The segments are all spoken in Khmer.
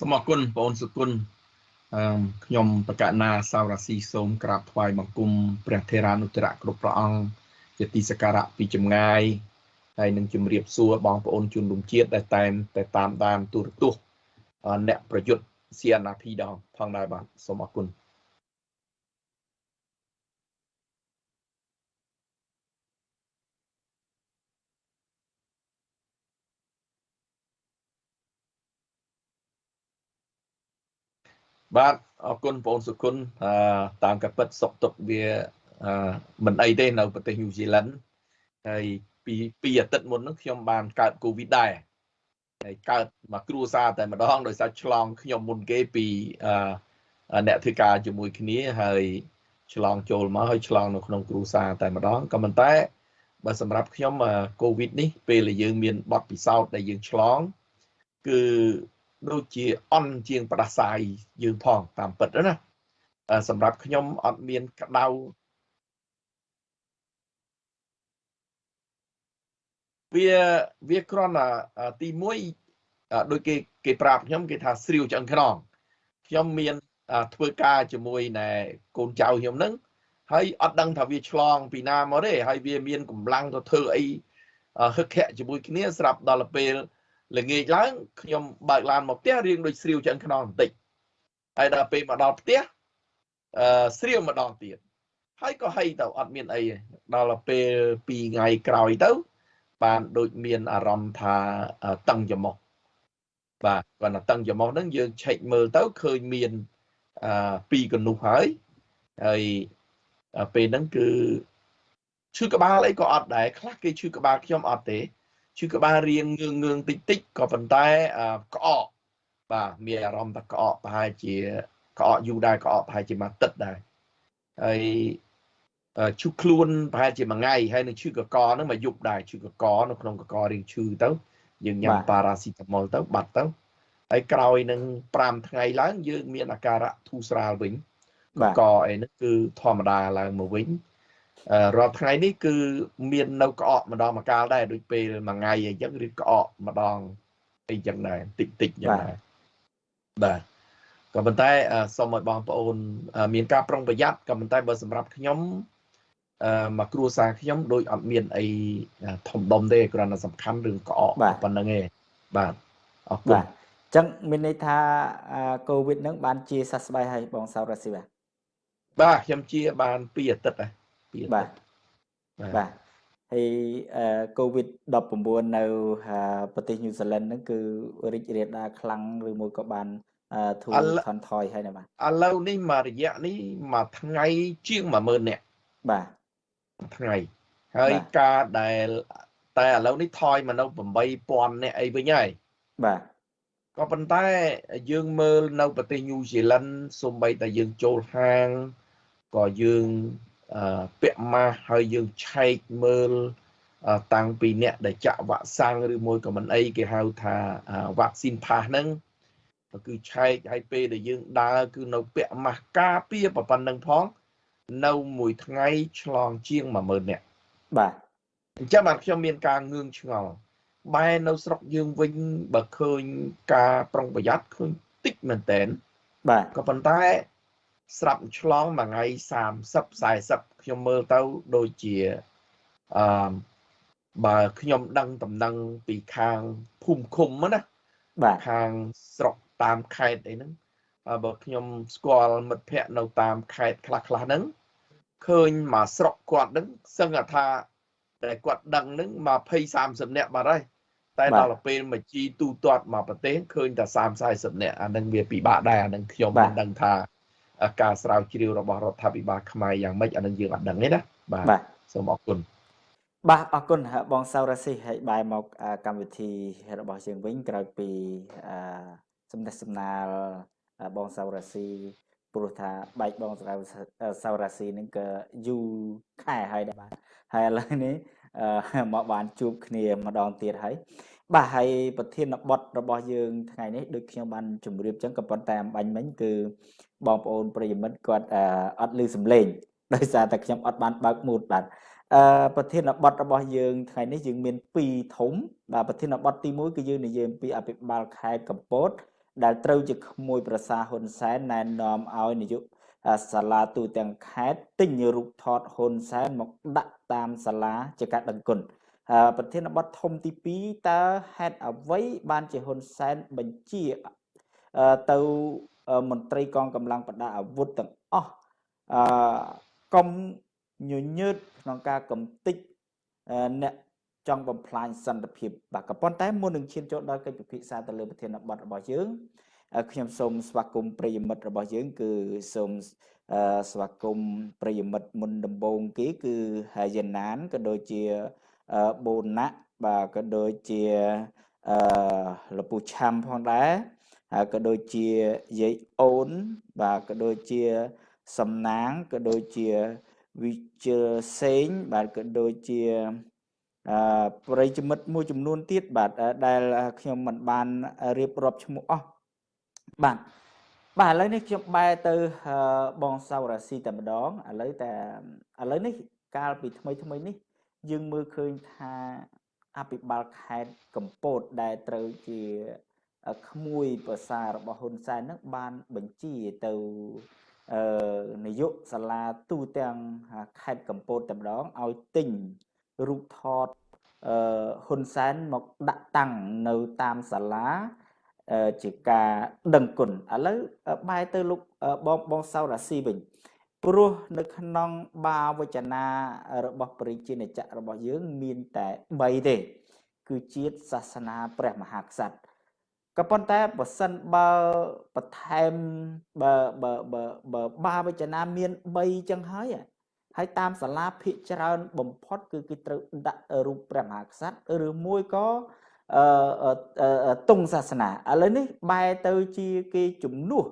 សូមអរគុណបងអូនសុគន្ធអឺខ្ញុំបកណាសាវរាស៊ីសូមក្រាបថ្វាយបង្គំព្រះថេរានុត្តរៈគ្រប់ព្រះអង្គជាទីសក្ការៈពីចម្ងាយហើយនឹងជម្រាបសួរបងប្អូនជនរួមជាតិដែលតែងតែតាមដានទូរទស្សន៍អ្នកប្រយុទ្ធ CNRP ដងផងដែរបាទសូមអរគុណ បាទអរគុណបងសុគុណតាមកពិតសុកទុកវាមិនអីទេនៅប្រទេសញូហ្សេឡង់ហើយពីពីអាទិត្យមុនហ្នឹងខ្ញុំបានកើតកូវីដដែរហើយកើតមកគ្រួសារតែម្ដងដោយសារឆ្លងខ្ញុំមុនគេពីអ្នកធ្វើការជាមួយគ្នាហើយឆ្លងចូលមកហើយឆ្លងនៅក្នុងគ្រួសារតែម្ដងក៏ប៉ុន្តែបើសម្រាប់ខ្ញុំកូវីដនេះពេលដែលយើងមានបទពិសោធន៍ដែលយើងឆ្លង គឺ ដូចជាអន់ជាងផ្ដាសាយយើងផងតាមពិតណាសម្រាប់ខ្ញុំអត់មានក្តៅវាវាគ្រាន់តែទី1ដូចគេគេប្រាប់ខ្ញុំគេថាស្រាវឆ្អឹងខ្នងខ្ញុំមានធ្វើការជាមួយណែកូនចៅខ្ញុំនឹងហើយអត់ដឹងថាវាឆ្លងពីណាមកទេហើយវាមានកម្លាំងទៅធ្វើអីហឹកខៈជាមួយគ្នាស្រាប់ដល់ពេល ល្ងាចឡើងខ្ញុំបើកឡានមកផ្ទះរៀងដូចស្រាវឆ្អឹងខ្នងបន្តិចហើយដល់ពេលមកដល់ផ្ទះអឺស្រាវម្ដងទៀតហើយក៏ហីទៅអត់មានអីដល់ពេល2ថ្ងៃក្រោយទៅ បានដូចមានអារម្មណ៍ថាតឹងច្រមុះបាទគាត់ថាតឹងច្រមុះហ្នឹងយើងឆែកមើលទៅឃើញមានអឺពីរកនុះហើយហើយពេលហ្នឹងគឺឈឺក្បាលអីក៏អត់ដែរខ្លះគេឈឺក្បាលខ្ញុំអត់ទេ ឈឺក្បាលរៀងងឿងងឿងតិចតិចក៏ប៉ុន្តែក្អកបាទមានអារម្មណ៍ថាក្អកប្រហែលជាក្អកយូរដែរក្អកប្រហែលជាមួយទឹកដែរហើយឈឺខ្លួនប្រហែលជាមួយថ្ងៃហើយនឹងឈឺកកហ្នឹងមកយប់ដែរឈឺកកនៅក្នុងកករៀងឈឺទៅយើងញ៉ាំប៉ារ៉ាស៊ីតាមុលទៅបាត់ទៅហើយក្រោយនឹង5ថ្ងៃឡើងយើងមានអាការៈធូរស្រាលវិញកកអីហ្នឹងគឺធម្មតាឡើងមកវិញ រាល់ថ្ងៃនេះគឺមាននៅក្អកម្ដងមកកាលដែរដូចពេលមួយថ្ងៃអញ្ចឹងឬក្អកម្ដងអីចឹងដែរតិចតិចចឹងដែរបាទក៏ប៉ុន្តែសូមឲ្យបងប្អូន មានការប្រុងប្រយ័ត្នក៏ប៉ុន្តែបើសម្រាប់ខ្ញុំអឺមកគ្រួសារខ្ញុំដូចអត់មានអីធំដុំទេគ្រាន់តែសំខាន់រឿងក្អកប៉ុណ្្នឹងឯងបាទអរគុណបាទអញ្ចឹងមានន័យថាកូវីដហ្នឹងបានជាសះស្បើយហើយបងសៅរ៉ាស៊ីបាទបាទខ្ញុំជាបាន2អាទិត្យហើយ ពីបាទបាទហើយកូវីដ19 នៅប្រទេសញូហ្សេឡង់ហ្នឹងគឺរីករាលដាលខ្លាំងឬមួយក៏បានធូរថនថយហើយណាបាទឥឡូវនេះមករយៈនេះមួយថ្ងៃជាង10000នាក់បាទថ្ងៃហើយការដែលតែឥឡូវនេះថយមកនៅ8000នាក់អីវិញហើយបាទក៏ប៉ុន្តែយើងមើលនៅប្រទេសញូហ្សេឡង់សូម្បីតែយើងចូលហាងក៏យើង ពាក់ម៉ាស់ហើយយើងឆែកមើលតាំងពីអ្នកដែលចាក់វ៉ាក់សាំងឬមួយក៏មិនអីគេហៅថាវ៉ាក់ស៊ីនផាសហ្នឹងគឺឆែកឲ្យពេលដែលយើងដើរគឺនៅពាក់ម៉ាស់ការពារប៉ុណ្ណឹងផង នៅមួយថ្ងៃឆ្លងជាង10000នាក់បាទអញ្ចឹងបាទខ្ញុំមានការងឿងឆ្ងល់បែរនៅស្រុកយើងវិញបើឃើញការប្រុងប្រយ័ត្នឃើញតិចមែនតែនបាទក៏ប៉ុន្តែ ស្រាប់ឆ្លងមួយថ្ងៃ30 40ខ្ញុំមើលទៅដូចជាអឺបើខ្ញុំដឹងតំណែងពីខាងភូមិឃុំណាបាទខាងស្រុកតាមខេត្តអីហ្នឹងបើខ្ញុំស្គាល់មិត្តភ័ក្តិនៅតាមខេត្តខ្លះខ្លះហ្នឹងឃើញមកស្រុកគាត់ហ្នឹងសឹងថាតែគាត់ដឹងហ្នឹង20 30នាក់បាត់ហើយតែដល់ពេលមកជីទូទាត់មកប្រទេសឃើញតែ30 40នាក់អានឹងវាពិបាកដែរអានឹងខ្ញុំមិនដឹងថា ការស្រាវជ្រាវរបស់រដ្ឋាភិបាលខ្មែរយ៉ាងម៉េចអានឹងយើងអត់ដឹងទេណាបាទសូមអរគុណបាទអរគុណបងសៅរ៉ាស៊ីហើយបែរមកកម្មវិធីរបស់យើងវិញក្រោយពីសំណេះសំណាលបងសៅរ៉ាស៊ីព្រោះថាបែកបងសៅរ៉ាស៊ីនឹងក៏យូរខែហើយដែរបាទហើយឥឡូវនេះមកបានជួបគ្នាម្ដងទៀតហើយ បាទហើយប្រធានបទរបស់យើងថ្ងៃនេះដូចខ្ញុំបានជម្រាបចឹងក៏ប៉ុន្តែអំបញ្ញមិញគឺបងប្អូនប្រិយមិត្តគាត់អត់ឮសំឡេងដោយសារតែខ្ញុំអត់បានបើកមូតបាទអឺប្រធានបទរបស់យើងថ្ងៃនេះយើងមាន2ធំបាទប្រធានបទទី1គឺយើងនិយាយអំពីអភិបាលខេត្តកំពតដែលត្រូវជាក្មួយប្រសាហ៊ុនសែនណែនាំឲ្យនាយកសាលាទូទាំងខេត្តទិញរូបថតហ៊ុនសែនមកដាក់តាមសាលាជាការដឹងគុណ ប្រធានបទធំទី2តើហេតុអ្វីបានជាហ៊ុនសែនបញ្ជាទៅមន្ត្រីកងកម្លាំងប្រដាប់អាវុធទាំងអស់អឺកុំញញើតក្នុងការកំតិចអ្នកចង់បំផ្លាញសន្តិភាពបាទក៏ប៉ុន្តែមុននឹងឈានចូលដល់កិច្ចពិភាក្សាទៅលើប្រធានបទរបស់យើងខ្ញុំសូមស្វាគមន៍ប្រិយមិត្តរបស់យើង គឺសូមស្វាគមន៍ប្រិយមិត្តមុនដំបូងគេគឺយ៉ាណានក៏ដូចជា បូណាក់បាទក៏ដូចជាអឺលពូឆាំផងដែរហើយក៏ដូចជាយាយអូនបាទក៏ដូចជាសំណាងក៏ដូចជាវិជិលសេងបាទក៏ដូចជាអឺប្រិយមិត្តមួយចំនួនទៀតបាទដែលខ្ញុំមិនបានរៀបរាប់ឈ្មោះអស់បាទបាទឥឡូវនេះខ្ញុំបែរទៅបងសៅរាស៊ីតែម្ដងឥឡូវតែឥឡូវនេះកាលពីថ្មីថ្មីនេះ យើងមើលឃើញថាអភិបាលខេត្តកំពតដែលត្រូវជាក្មួយប្រសារបស់ហ៊ុនសែននឹងបានបញ្ជាទៅអឺនាយកសាលាទូទាំងខេត្តកំពតតែម្ដងឲ្យទិញរូបថតអឺហ៊ុនសែនមកដាក់តាំងនៅតាមសាលាជាការដឹងគុណឥឡូវបែរទៅលោកបងបងសៅរាស៊ីវិញ ព្រោះនៅក្នុងបាវចនារបស់ព្រះជាណាចក្ររបស់យើងមានតែ3ទេ គឺជាតិសាសនាព្រះមហាក្សត្រក៏ប៉ុន្តែបើសិនបើបន្ថែមបើបើបើបើបាវចនាមាន3ចឹងហើយហើយតាមសាលាភិកច្រើនបំផុត គឺគេត្រូវដាក់រូបព្រះមហាក្សត្រឬមួយក៏អឺតុងសាសនាឥឡូវនេះបែរទៅជាគេជំនួស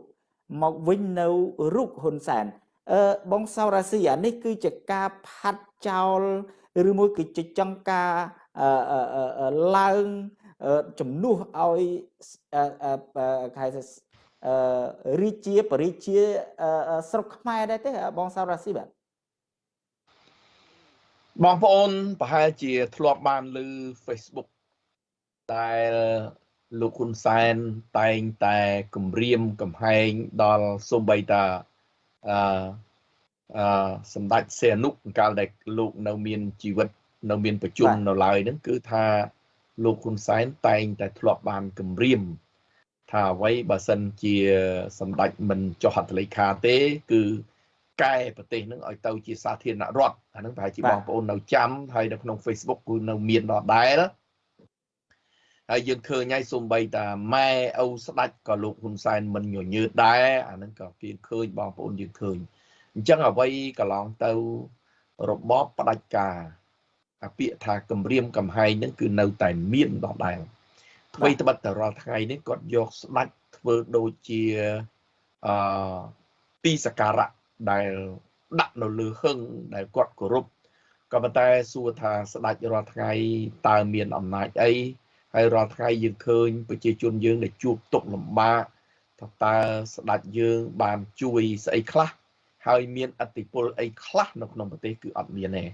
មកវិញនៅរូបហ៊ុនសែន អឺបងសៅរាស៊ីអានេះគឺជាការផាត់ចោលឬមួយគឺជាចង់ការឡើងជំនួសឲ្យខែរាជាបរិជាស្រុកខ្មែរដែរទេបងសៅរាស៊ីបាទបងប្អូនប្រហែលជាធ្លាប់បានឮ Facebook ដែលលោកហ៊ុនសែនតែងតែគម្រាមកំហែងដល់សូម្បីតា អឺអឺសម្ដេចសៀនុកាលដែលលោកនៅមានជីវិតនៅមានប្រជុំនៅឡើយហ្នឹងគឺថាលោកហ៊ុនសែនតែងតែធ្លាប់បានគម្រាមថាអ្វីបើសិនជាសម្ដេចមិនចុះហត្ថលេខាទេ គឺកែប្រទេសនឹងឲ្យទៅជាសាធារណរដ្ឋអានឹងប្រហែលជាបងប្អូននៅចាំហើយនៅក្នុង Facebook គឺនៅមានដដែល ហើយយើងឃើញហើយសំបីតាម៉ែឪស្ដាច់ក៏លោកហ៊ុនសែនមិនញញើតដែរអានឹងក៏គេឃើញបងប្អូនយើងឃើញអញ្ចឹងអ្វីកន្លងទៅរបបផ្ដាច់ការអាពាក្យថាគម្រាមកំហែងហ្នឹងគឺនៅតែមានដដែលអ្វីត្បិតតែរាល់ថ្ងៃនេះគាត់យកស្ដាច់ធ្វើដូចជាអឺទីសក្ការៈដែលដាក់នៅលើហឹងដែលគាត់គោរពក៏ប៉ុន្តែសួរថាស្ដាច់រាល់ថ្ងៃតើមានអំណាចអី ហើយរាល់ថ្ងៃយើងឃើញប្រជាជនយើងដែលជួបទុក្ខលំបាកថាតើស្ដេចយើងបានជួយស្អីខ្លះហើយមានអតិពលអីខ្លះនៅក្នុងប្រទេសគឺអត់មានទេ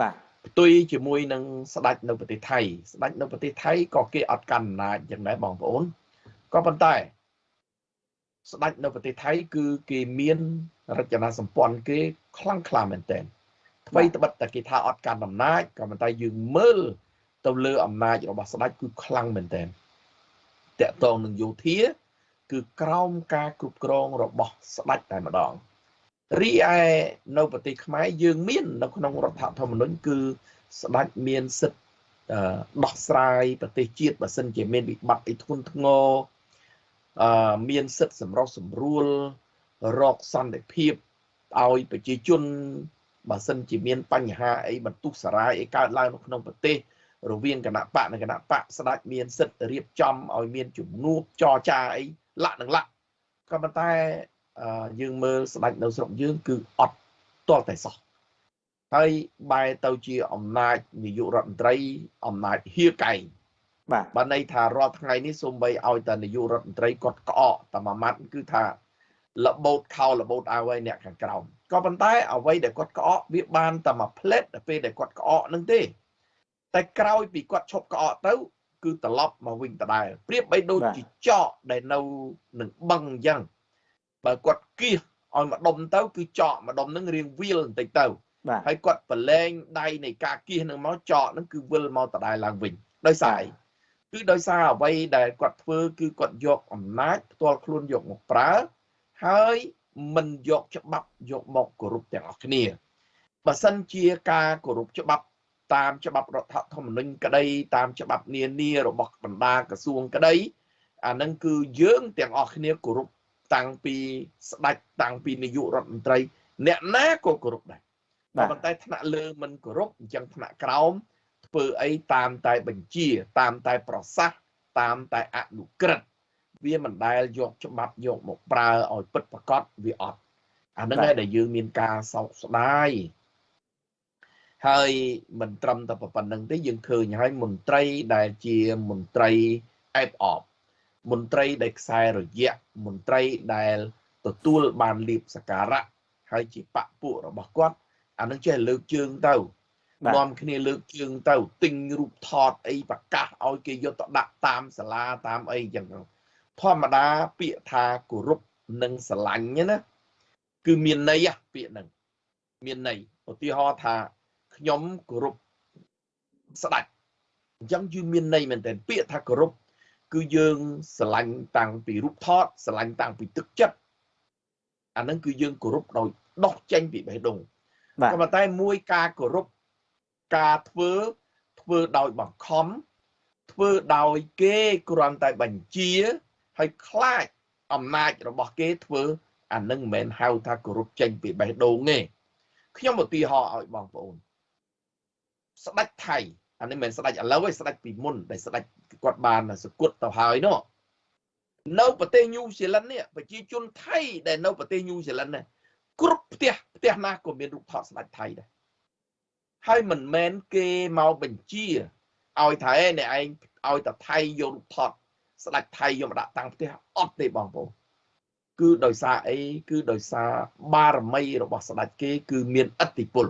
បាទផ្ទុយជាមួយនឹងស្ដេចនៅប្រទេសថៃស្ដេចនៅប្រទេសថៃក៏គេអត់កាន់អំណាចយ៉ាងដែរបងប្អូនក៏ប៉ុន្តែស្ដេចនៅប្រទេសថៃគឺគេមានរចនាសម្ព័ន្ធគេខ្លាំងក្លាមែនទែនអ្វីត្បិតតែគេថាអត់កាន់អំណាចក៏ប៉ុន្តែយើងមើល ទៅលើអំណាចរបស់ស្ដេចគឺខ្លាំងមែនទែនតកតងនឹងយោធា គឺក្រោមការគ្រប់គ្រងរបស់ស្ដេចតែម្ដងរីឯនៅប្រទេសខ្មែរយើងមាន នៅក្នុងរដ្ឋធម្មនុញ្ញគឺស្ដេចមានសិទ្ធិដោះស្រាយប្រទេសជាតិបើសិនជាមានវិបត្តិអីធ្ងន់ធ្ងរអឺមានសិទ្ធិសម្រុះសម្រួលរកសន្តិភាពឲ្យប្រជាជនបើសិនជាមានបញ្ហាអីបន្ទុះសារាយអីកើតឡើងនៅក្នុងប្រទេស រវាងគណៈបកនិងគណៈបកស្ដេចមានសិទ្ធិរៀបចំឲ្យមានជំនួបចរចាអីលាក់នឹងលាក់ក៏ប៉ុន្តែយើងមើលស្ដេចនៅស្រុកយើងគឺអត់ទាល់តែសោះហើយបែរទៅជាអំណាចនាយករដ្ឋមន្ត្រីអំណាចហៀកែងបាទបានន័យថារាល់ថ្ងៃនេះសូម្បីឲ្យតែនាយករដ្ឋមន្ត្រីគាត់ក្អកតែមួយម៉ាត់គឺថាលបោតខោលបោតអាវឲ្យអ្នកខាងក្រោមក៏ប៉ុន្តែអ្វីដែលគាត់ក្អកវាបានតែមួយផ្លេតដល់ពេលដែលគាត់ក្អកនឹងទេ តែក្រោយពីគាត់ឈប់ក្អកទៅ គឺត្រឡប់មកវិញដដែលប្រៀបបីដូចជាចកដែលនៅនឹងបឹងអញ្ចឹងបើគាត់គៀសឲ្យមកដុំទៅ គឺចកម្ដុំហ្នឹងរៀងវាលបន្តិចទៅហើយគាត់ប្រឡែងដៃនៃការគៀសនឹងមកចកហ្នឹងគឺវិលមកដដែលឡើងវិញដោយសារអីគឺដោយសារអ្វីដែលគាត់ធ្វើគឺគាត់យកអំណាចផ្ទាល់ខ្លួនយកមកប្រើហើយមិនយកច្បាប់យកមកគោរពទាំងអស់គ្នាបើសិនជាការគោរពច្បាប់ តាមច្បាប់រដ្ឋធម្មនុញ្ញក្តីតាមច្បាប់នានារបស់បណ្ដាក្រសួងក្តីអានឹងគឺយើងទាំងអស់គ្នាគោរពតាំងពីស្ដេចតាំងពីនាយករដ្ឋមន្ត្រី អ្នកណាក៏គោរពដែរប៉ុន្តែថ្នាក់លើមិនគោរពអញ្ចឹងថ្នាក់ក្រោមធ្វើអីតាមតែបញ្ជា តាមតែប្រសាសន៍តាមតែអនុក្រឹត្យវាមិនដែលយកច្បាប់យកមកប្រើឲ្យពិតប្រកបវាអត់អាហ្នឹងឯងដែលយើងមានការសោកស្ដាយ ហើយមិនត្រឹមតែប៉ុណ្្នឹងទេយើងឃើញហើយមន្ត្រីដែលជាមន្ត្រីអេបអបមន្ត្រីដែលខ្សែរយៈមន្ត្រីដែលទទួលបានលៀបសការៈហើយជាបពពួករបស់គាត់អានឹងចេះលើកជើងទៅនាំគ្នាលើកជើងទៅទិញរូបថតអីប្រកាសឲ្យគេយកទៅដាក់តាមសាលាតាមអីចឹងធម្មតាពាក្យថាគោរពនិងស្រឡាញ់ណាគឺមានន័យពាក្យហ្នឹងមានន័យឧទាហរណ៍ថា ខ្ញុំគោរពស្ដេចអញ្ចឹងគឺមានន័យមែនទែនពាក្យថាគោរពគឺយើងស្រឡាញ់តាំងពីរូបថតស្រឡាញ់តាំងពីទឹកចិត្តអាហ្នឹងគឺយើងគោរពដោយដោះចេញពីបេះដូងក៏ប៉ុន្តែមួយការគោរពការធ្វើធ្វើដោយបង្ខំធ្វើដោយគេគ្រាន់តែបញ្ជាហើយខ្លាចអំណាចរបស់គេធ្វើអានឹងមិនមែនហៅថាគោរពចេញពីបេះដូងទេខ្ញុំឧទាហរណ៍ឲ្យបងប្អូន ស្ដេចថៃអានេះមិនស្ដេចឥឡូវទេស្ដេចពីមុនដែលស្ដេចគាត់បានសគត់ទៅហើយនោះនៅប្រទេសញូហ្សេឡង់នេះប្រជាជនថៃដែលនៅប្រទេសញូហ្សេឡង់នេះគ្រប់ផ្ទះផ្ទះណាក៏មានរូបថតស្ដេចថៃដែរហើយមិនមែនគេមកបញ្ជាឲ្យថាឯអ្នកឯងឲ្យតែថៃយករូបថតស្ដេចថៃយកមកដាក់តាំងផ្ទះអត់ទេបងប្អូនគឺដោយសារអីគឺដោយសារបារមីរបស់ស្ដេចគេ គឺមានឥទ្ធិពល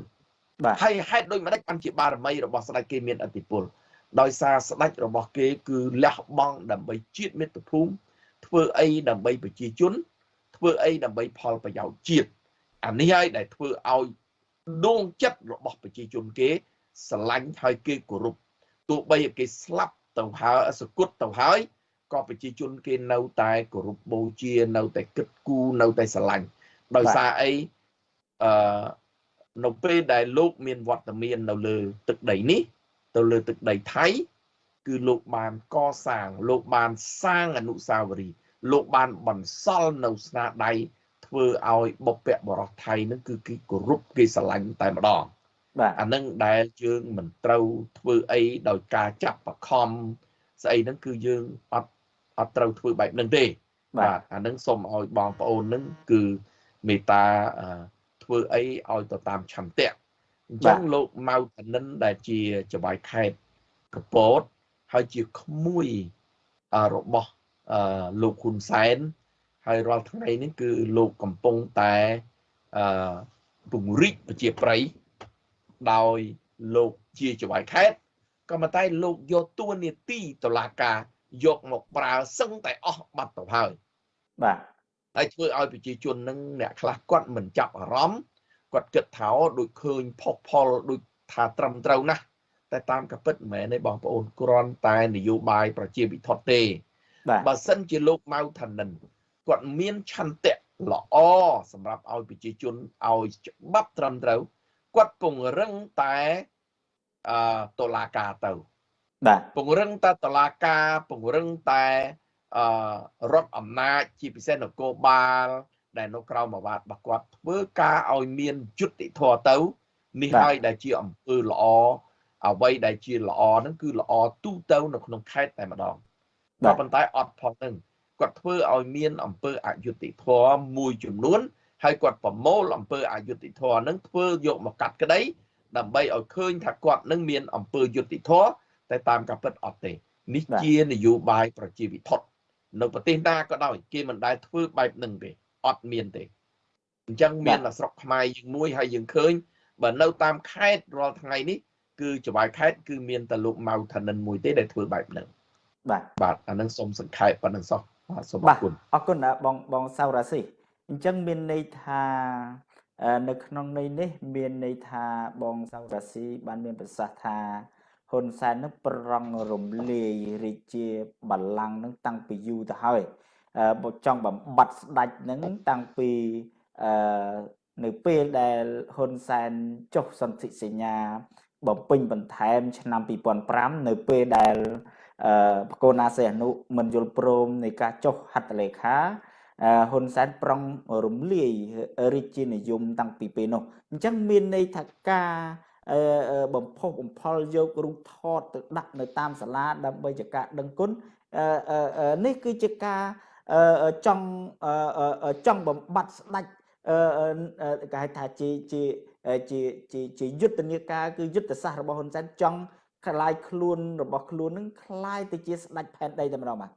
បាទហើយហេតុដូចម្ដេចបានជាបារមីរបស់ស្ដេចគេមានឥទ្ធិពលដោយសារស្ដេចរបស់គេគឺលះបង់ដើម្បីជាតិមាតុភូមិធ្វើអីដើម្បីប្រជាជន ធ្វើអីដើម្បីផលប្រយោជន៍ជាតិអានេះហើយដែលធ្វើឲ្យដួងចិត្តរបស់ប្រជាជនគេ ស្រឡាញ់ហើយគេគោរពទោះបីគេស្លាប់ទៅហើយសគត់ទៅហើយក៏ប្រជាជនគេនៅតែគោរពបូជានៅតែគិតគូរនៅតែស្រឡាញ់ដោយសារអីអឺ នៅពេលដែលលោកមានវត្តមាននៅលើទឹកដីនេះ ទៅលើទឹកដីថៃ គឺលោកបានកសាង លោកបានសាងអនុស្សាវរីយ៍លោកបានបន្សល់នៅស្នាដៃធ្វើឲ្យបុព្វបុរសថៃនឹងគឺគេគោរពគេស្រឡាញ់តែម្ដងបាទអានឹងដែលយើងមិនត្រូវធ្វើអីដោយការចាប់បខំស្អីហ្នឹងគឺយើងអត់អត់ត្រូវធ្វើបែបហ្នឹងទេបាទអានឹងសូមឲ្យបងប្អូននឹងគឺមេត្តា ធ្វើអីឲ្យទៅតាមឆន្ទៈអញ្ចឹងលោកម៉ៅតនិនដែលជាចៅហ្វាយខេតកពតហើយជាក្មួយរបស់លោកហ៊ុនសែនហើយរាល់ថ្ងៃនេះគឺលោកកំពុងតែអឺពង្រីកប្រជាប្រិយដោយលោកជាចៅហ្វាយខេតក៏ប៉ុន្តែលោកយកតួនាទីតឡាការយកមកប្រើសឹងតែអស់បាត់ទៅហើយបាទ ហើយធ្វើឲ្យប្រជាជននឹងអ្នកខ្លះគាត់មិនចាប់អារម្មណ៍គាត់គិតថាដូចឃើញផុសផលដូចថាត្រឹមត្រូវណាស់តែតាមកពិតមិនមែនទេបងប្អូនគ្រាន់តែនយោបាយប្រជាវិធទេបើសិនជាលោកម៉ៅថានិនគាត់មានឆន្ទៈល្អសម្រាប់ឲ្យប្រជាជនឲ្យច្បាប់ត្រឹមត្រូវគាត់ពង្រឹងតែអឺតុលាការទៅបាទពង្រឹងតែតុលាការពង្រឹងតែ អឺរដ្ឋអំណាចជាពិសេសនគរបាលដែលនៅក្រៅមួយបាតរបស់គាត់ធ្វើការឲ្យមានយុត្តិធម៌ទៅនេះហើយដែលជាអំពើល្អអ្វីដែលជាល្អហ្នឹងគឺល្អទូទៅនៅក្នុងខេត្តតែម្ដងតែប៉ុន្តែអត់ផងហ្នឹងគាត់ធ្វើឲ្យមានអំពើអយុត្តិធម៌មួយចំនួនហើយគាត់ប្រមូលអំពើអយុត្តិធម៌ហ្នឹងធ្វើយកមកកាត់ក្តីដើម្បីឲ្យឃើញថាគាត់នឹងមានអំពើយុត្តិធម៌តែតាមការពិតអត់ទេនេះជានយោបាយប្រជាវិធ នៅប្រទេសណាក៏ដោយគេមិនដែលធ្វើបែបហ្នឹងទេអត់មានទេអញ្ចឹងមានស្រុកខ្មែរយើងមួយហើយយើងឃើញបើនៅតាមខេត្តរាល់ថ្ងៃនេះគឺចវាយខេត្តគឺមានតែលោកម៉ៅថានិនមួយទេដែលធ្វើបែបហ្នឹងបាទបាទអានឹងសូមសង្ខេបប៉ុណ្្នឹងសោះបាទសូមអរគុណអរគុណបងបងសៅរាស៊ីអញ្ចឹងមានន័យថានៅក្នុងន័យនេះ មានន័យថាបងសៅរាស៊ីបានមានប្រសាសន៍ថា ហ៊ុនសែននឹងប្រងរំលាយរាជាបល្ល័ង្កនឹងតាំងពីយូរទៅហើយបើចង់បំបត្តិស្ដេចនឹងតាំងពីអឺនៅពេលដែលហ៊ុនសែនចុះសន្ធិសញ្ញាបំពេញបន្ថែម ឆ្នាំ2005នៅពេលដែលអឺបកូនណាសេអនុមិនយល់ព្រមនៃការចុះហត្ថលេខាហ៊ុនសែនប្រងរំលាយរាជានិយមតាំងពីពេលនោះអញ្ចឹងមានន័យថាការ បំផុសបំផុលយករូបថតទៅដាក់នៅតាមសាលាដើម្បីជាការដឹងគុណនេះគឺជាការចង់ចង់បំបត្តិស្ដាច់គេហៅថាជាជាជាជាជាយុទ្ធនាការគឺយុទ្ធសាស្ត្ររបស់ហ៊ុនសែនចង់ខ្លាយខ្លួនរបស់ខ្លួននឹងខ្លាយទៅជាស្ដាច់ផែនដីតែម្ដងបាទ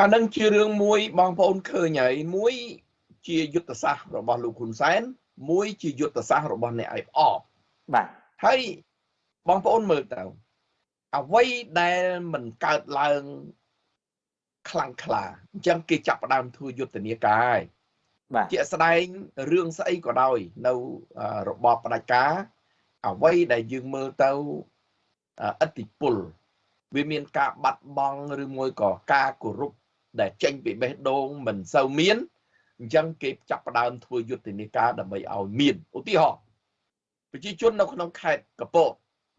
អានឹងជារឿងមួយបងប្អូនឃើញហើយមួយជាយុទ្ធសាស្ត្ររបស់លោកហ៊ុនសែន មួយជាយុទ្ធសាស្ត្ររបស់អ្នកឯផ្អបបាទហើយបងប្អូនមើលទៅអ្វីដែលមិនកើតឡើងខ្លាំងក្លាអញ្ចឹងគេចាប់ផ្ដើមធ្វើយុទ្ធនាការហើយបាទជាស្ដែងរឿងស្អីក៏ដោយនៅរបបផ្ដាច់ការអ្វីដែលយើងមើលទៅអតិពលវាមានការបាត់បង់ឬមួយក៏ការគោរពដែលចេញពីបេះដូងមិនសូវមាន អញ្ចឹងគេចាប់ផ្ដើមធ្វើយុទ្ធនាការដើម្បីឲ្យមានឧទាហរណ៍ប្រជាជននៅក្នុងខេត្តកពត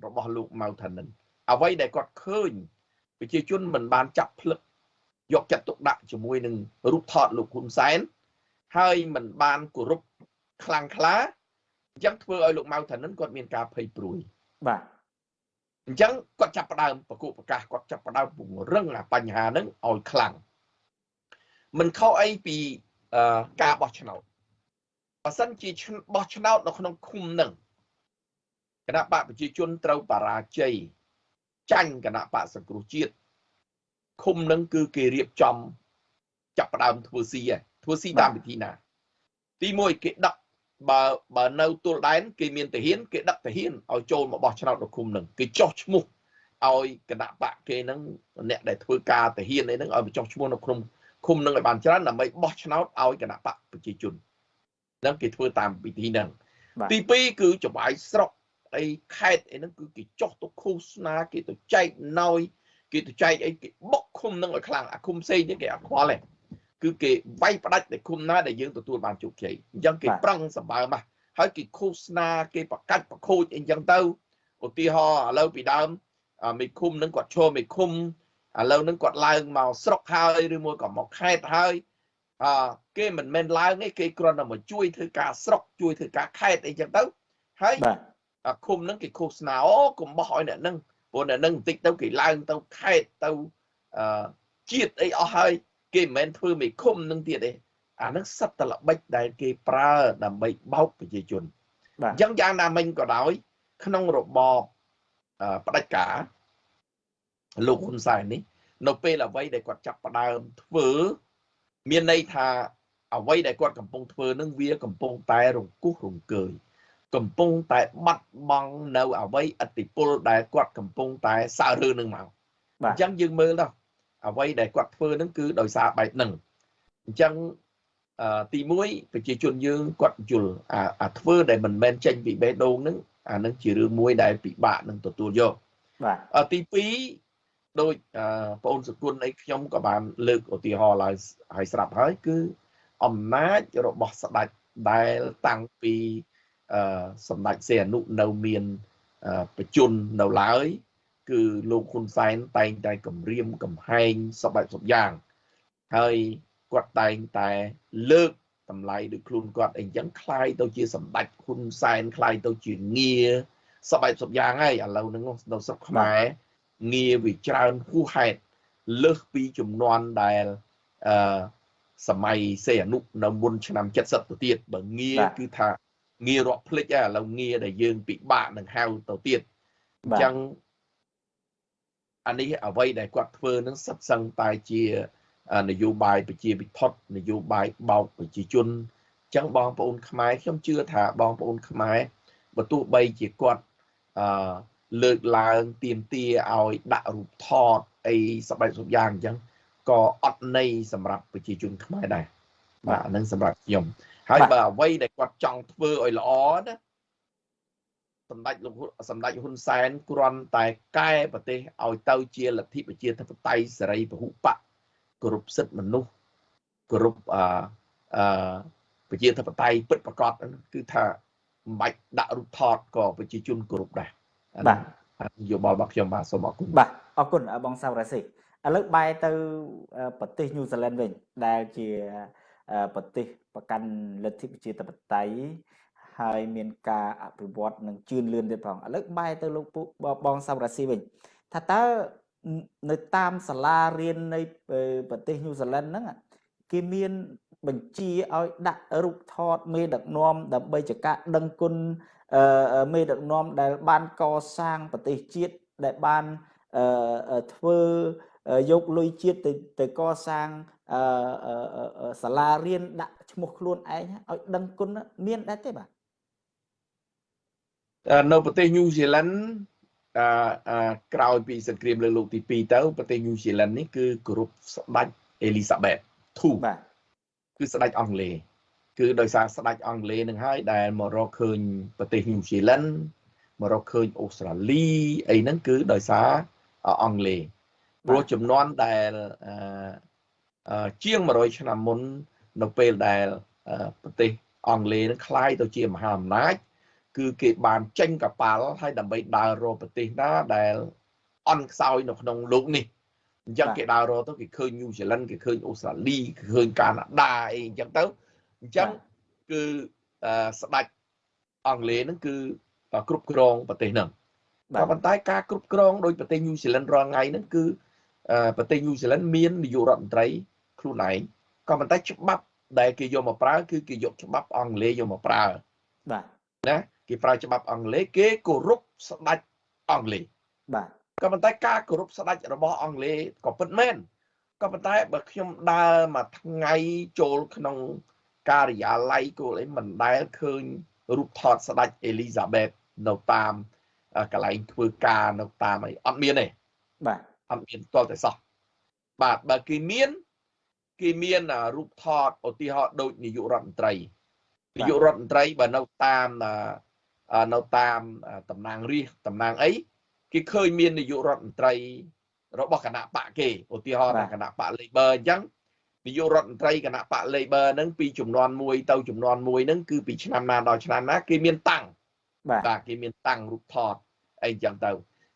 របស់លោកម៉ៅថានិនអ្វីដែលគាត់ឃើញប្រជាជនមិនបានចាប់ផ្លឹកយកចិត្តទុកដាក់ជាមួយនឹងរូបថតលោកហ៊ុនសែនហើយមិនបានគោរពខ្លាំងក្លាអញ្ចឹងធ្វើឲ្យលោកម៉ៅថានិនគាត់មានការភ័យព្រួយបាទអញ្ចឹងគាត់ចាប់ផ្ដើមប្រកួតប្រកាសគាត់ចាប់ផ្ដើមពង្រឹងអាបញ្ហាហ្នឹងឲ្យខ្លាំងមិនខុសអីពី ការបោះឆ្នោតបើសិនជាបោះឆ្នោតនៅក្នុងឃុំនឹងគណៈបកប្រជាជនត្រូវបរាជ័យចាញ់គណៈបកសង្គ្រោះជាតិឃុំនឹងគឺគេរៀបចំ ចាប់ផ្ដើមធ្វើស៊ីធ្វើស៊ីតាមវិធីណា ទី1គេដឹកបើបើនៅទល់ដែន គេមានទាហានគេដឹកទាហានឲ្យចូលមកបោះឆ្នោតនៅឃុំនឹងគេចោះឈ្មោះឲ្យគណៈបកគេនឹងអ្នកដែលធ្វើការទាហានអីហ្នឹងឲ្យបញ្ចុះឈ្មោះនៅក្នុង ឃុំនឹងឲ្យបានច្រើនដើម្បីបោះឆ្នោតឲ្យគណៈបកប្រជាជនហ្នឹងគេធ្វើតាមវិធីហ្នឹងទី2គឺចបាយស្រុកអីខេតអីហ្នឹងគឺគេចោះទៅឃោសនាគេទៅចែកណយគេទៅចែកអីគេបុកឃុំនឹងឲ្យខ្លាំងអាឃុំផ្សេងនេះគេអត់ខ្វល់ទេគឺគេវាយផ្ដាច់តែឃុំណាដែលយើងទទួលបានជោគជ័យអញ្ចឹងគេប្រឹងសម្បើមហើយគេឃោសនាគេប្រកាច់ប្រខូចអីចឹងទៅឧទាហរណ៍ឥឡូវពីដើមមេឃុំនឹងគាត់ឈរមេឃុំ ឥឡូវនឹងគាត់ឡើងមកស្រុកហើយឬមួយក៏មកខេតហើយអឺគេមិនមែនឡើងទេគេគ្រាន់តែមកជួយធ្វើការស្រុកជួយធ្វើការខេតអីចឹងទៅហើយឃុំនឹងគេឃោសនាអូកុំបោះឲ្យអ្នកនឹងព្រោះអ្នកនឹងបន្តិចទៅគេឡើងទៅខេតទៅអឺជាតិអីអស់ហើយគេមិនមែនធ្វើមេឃុំនឹងទៀតទេអានឹងសិតតល្បិចដែលគេប្រើដើម្បីបោកប្រជាជនអញ្ចឹងយ៉ាងណាមិញក៏ដោយ ក្នុងរបបផ្ដាច់ការ លោកហ៊ុនសែននេះ នៅពេលអ្វីដែលគាត់ចាប់ផ្ដើមធ្វើ មានន័យថាអ្វីដែលគាត់កំពុងធ្វើនឹងវាកំពុងតែរង្គោះរង្គើយកំពុងតែបាត់បង់នៅអ្វីអតិពលដែលគាត់កំពុងតែសើរើនឹងមកអញ្ចឹងយើងមើលទៅអ្វីដែលគាត់ធ្វើនឹងគឺដោយសារបែបហ្នឹងអញ្ចឹងទី1ប្រជាជនយើងគាត់យល់អាធ្វើដែលមិនមែនចេញពីបេះដូងហ្នឹងអានឹងជារឿងមួយដែលពិបាកនឹងទទួលយកបាទទី2 ដោយបងអូនសគុណអីខ្ញុំក៏បានលើកឧទាហរណ៍ឡើងឲ្យស្រាប់ហើយគឺអំណាចរបស់ស្ដេចដែលតាំងពីសម្ដេចសេអនុនៅមានបជននៅឡើយគឺលោកហ៊ុនសែនតែងតែគម្រាមកំហែងសពបែបសពយ៉ាងហើយគាត់តែងតែលើកតម្លៃដោយខ្លួនគាត់អីចឹងคล้ายទៅជាសម្ដេចហ៊ុនសែនคล้ายទៅជាងារសពបែបសពយ៉ាងហើយឥឡូវហ្នឹងនៅស្រុកខ្មែរ ងារវាច្រើនហួសហេតុលើសពីចំនួនដែលអឺសម័យសេអនុនៅមុនឆ្នាំ70ទៅទៀតបើងារគឺថាងាររាប់ភ្លេចឥឡូវងារដែលយើងពិបាកនឹងហៅទៅទៀតអញ្ចឹងអានេះអ្វីដែលគាត់ធ្វើនឹងសិតសឹងតែជានយោបាយប្រជាពិធនយោបាយបោកប្រជាជនអញ្ចឹងបងប្អូនខ្មែរខ្ញុំជឿថាបងប្អូនខ្មែរបើទោះបីជាគាត់អឺ លើកឡើងទៀមទាឲ្យដាក់រូបថតអីសបែបសពយ៉ាងអញ្ចឹងក៏អត់ន័យសម្រាប់ប្រជាជនខ្មែរដែរបាទអានឹងសម្រាប់ខ្ញុំហើយបើអ្វីដែលគាត់ចង់ធ្វើឲ្យល្អណាសម្ដេចលោកសម្ដេចហ៊ុនសែនគ្រាន់តែកែប្រទេសឲ្យទៅជាលទ្ធិប្រជាធិបតេយ្យសេរីពហុបកគោរពសិទ្ធិមនុស្សគោរពអអប្រជាធិបតេយ្យពិតប្រាកដគឺថាមិនបាច់ដាក់រូបថតក៏ប្រជាជនគោរពដែរ បាទនយោបល់របស់ខ្ញុំបាទសូមអរគុណបាទអរគុណបងសាវរ៉ាស៊ីឥឡូវបែរទៅប្រទេសញូហ្សេឡង់វិញដែលជាប្រទេសប្រកាន់លទ្ធិប្រជាធិបតេយ្យហើយមានការអភិវឌ្ឍនិងជឿនលឿនទៀតផងឥឡូវបែរទៅលោកបងសាវរ៉ាស៊ីវិញថាតើនៅតាមសាលារៀននៃប្រទេសញូហ្សេឡង់ហ្នឹងគេមានបញ្ជាឲ្យដាក់រូបថតមេដឹកនាំដើម្បីជាការដឹងគុណ មេដឹកនាំដែលបានកសាងប្រទេសជាតិដែលបានធ្វើយកលុយជាតិទៅទៅកសាងសាលារៀនដាក់ឈ្មោះខ្លួនឯងឲ្យដឹងគុណមានដែរទេបាទនៅប្រទេសញូហ្សេឡង់អឺក្រោយពីសង្គ្រាមលើកលោកទី2ទៅប្រទេសញូហ្សេឡង់នេះគឺគោរពស្ដេចអេលីសាបេតធូបាទគឺស្ដេចអង់គ្លេស គឺដោយសារស្ដេចអង់គ្លេសនឹងហើយដែលមករកឃើញប្រទេសញូហ្សេឡង់មករកឃើញអូស្ត្រាលីអីហ្នឹងគឺដោយសារអង់គ្លេសព្រោះចំនួនដែលអឺជាង100ឆ្នាំមុននៅពេលដែលប្រទេសអង់គ្លេសនឹងคล้ายទៅជាមហាអំណាចគឺគេបានចេញកប៉ាល់ហើយដើម្បីដើររកប្រទេសណាដែលអន់ខ្សោយនៅក្នុងលោកនេះអញ្ចឹងគេដើររកទៅគេឃើញញូហ្សេឡង់គេឃើញអូស្ត្រាលីគេឃើញកាណាដាអីអញ្ចឹងទៅ អញ្ចឹងគឺស្ដេចអង់គ្លេសហ្នឹងគឺគ្រប់គ្រងប្រទេសហ្នឹងតែប៉ុន្តែការគ្រប់គ្រងដោយប្រទេសញូហ្សេឡង់រាល់ថ្ងៃហ្នឹងគឺប្រទេសញូហ្សេឡង់មាននាយករដ្ឋមន្ត្រីខ្លួនឯងក៏ប៉ុន្តែច្បាប់ដែលគេយកមកប្រើគឺគេយកច្បាប់អង់គ្លេសយកមកប្រើបាទណាគេប្រើច្បាប់អង់គ្លេសគេគោរពស្ដេចអង់គ្លេសបាទក៏ប៉ុន្តែការគោរពស្ដេចរបស់អង់គ្លេសក៏ពិតមែនក៏ប៉ុន្តែបើខ្ញុំដើរមួយថ្ងៃចូលក្នុង ការិយាល័យគោលអីមិនដែលឃើញរូបថតស្ដេចអេលីសាបេតនៅតាមកន្លែងធ្វើការនៅតាមអីអត់មានទេបាទអត់មានតលតែសោះបាទបើគេមានគេមានរូបថតឧទាហរណ៍ដូចនាយករដ្ឋមន្ត្រីនាយករដ្ឋមន្ត្រីបើនៅតាមនៅតាមតំណាងរាស្ត្រតំណាងអីគេឃើញមាននាយករដ្ឋមន្ត្រីរបស់គណៈបកគេឧទាហរណ៍គណៈបក Labor អញ្ចឹង នាយករដ្ឋមន្ត្រីគណៈបក Labor ហ្នឹងពីចំនួន1ទៅចំនួន1ហ្នឹងគឺពីឆ្នាំណាដល់ឆ្នាំណាគេមានតាំងបាទគេមានតាំងរូបថតអីចឹងទៅ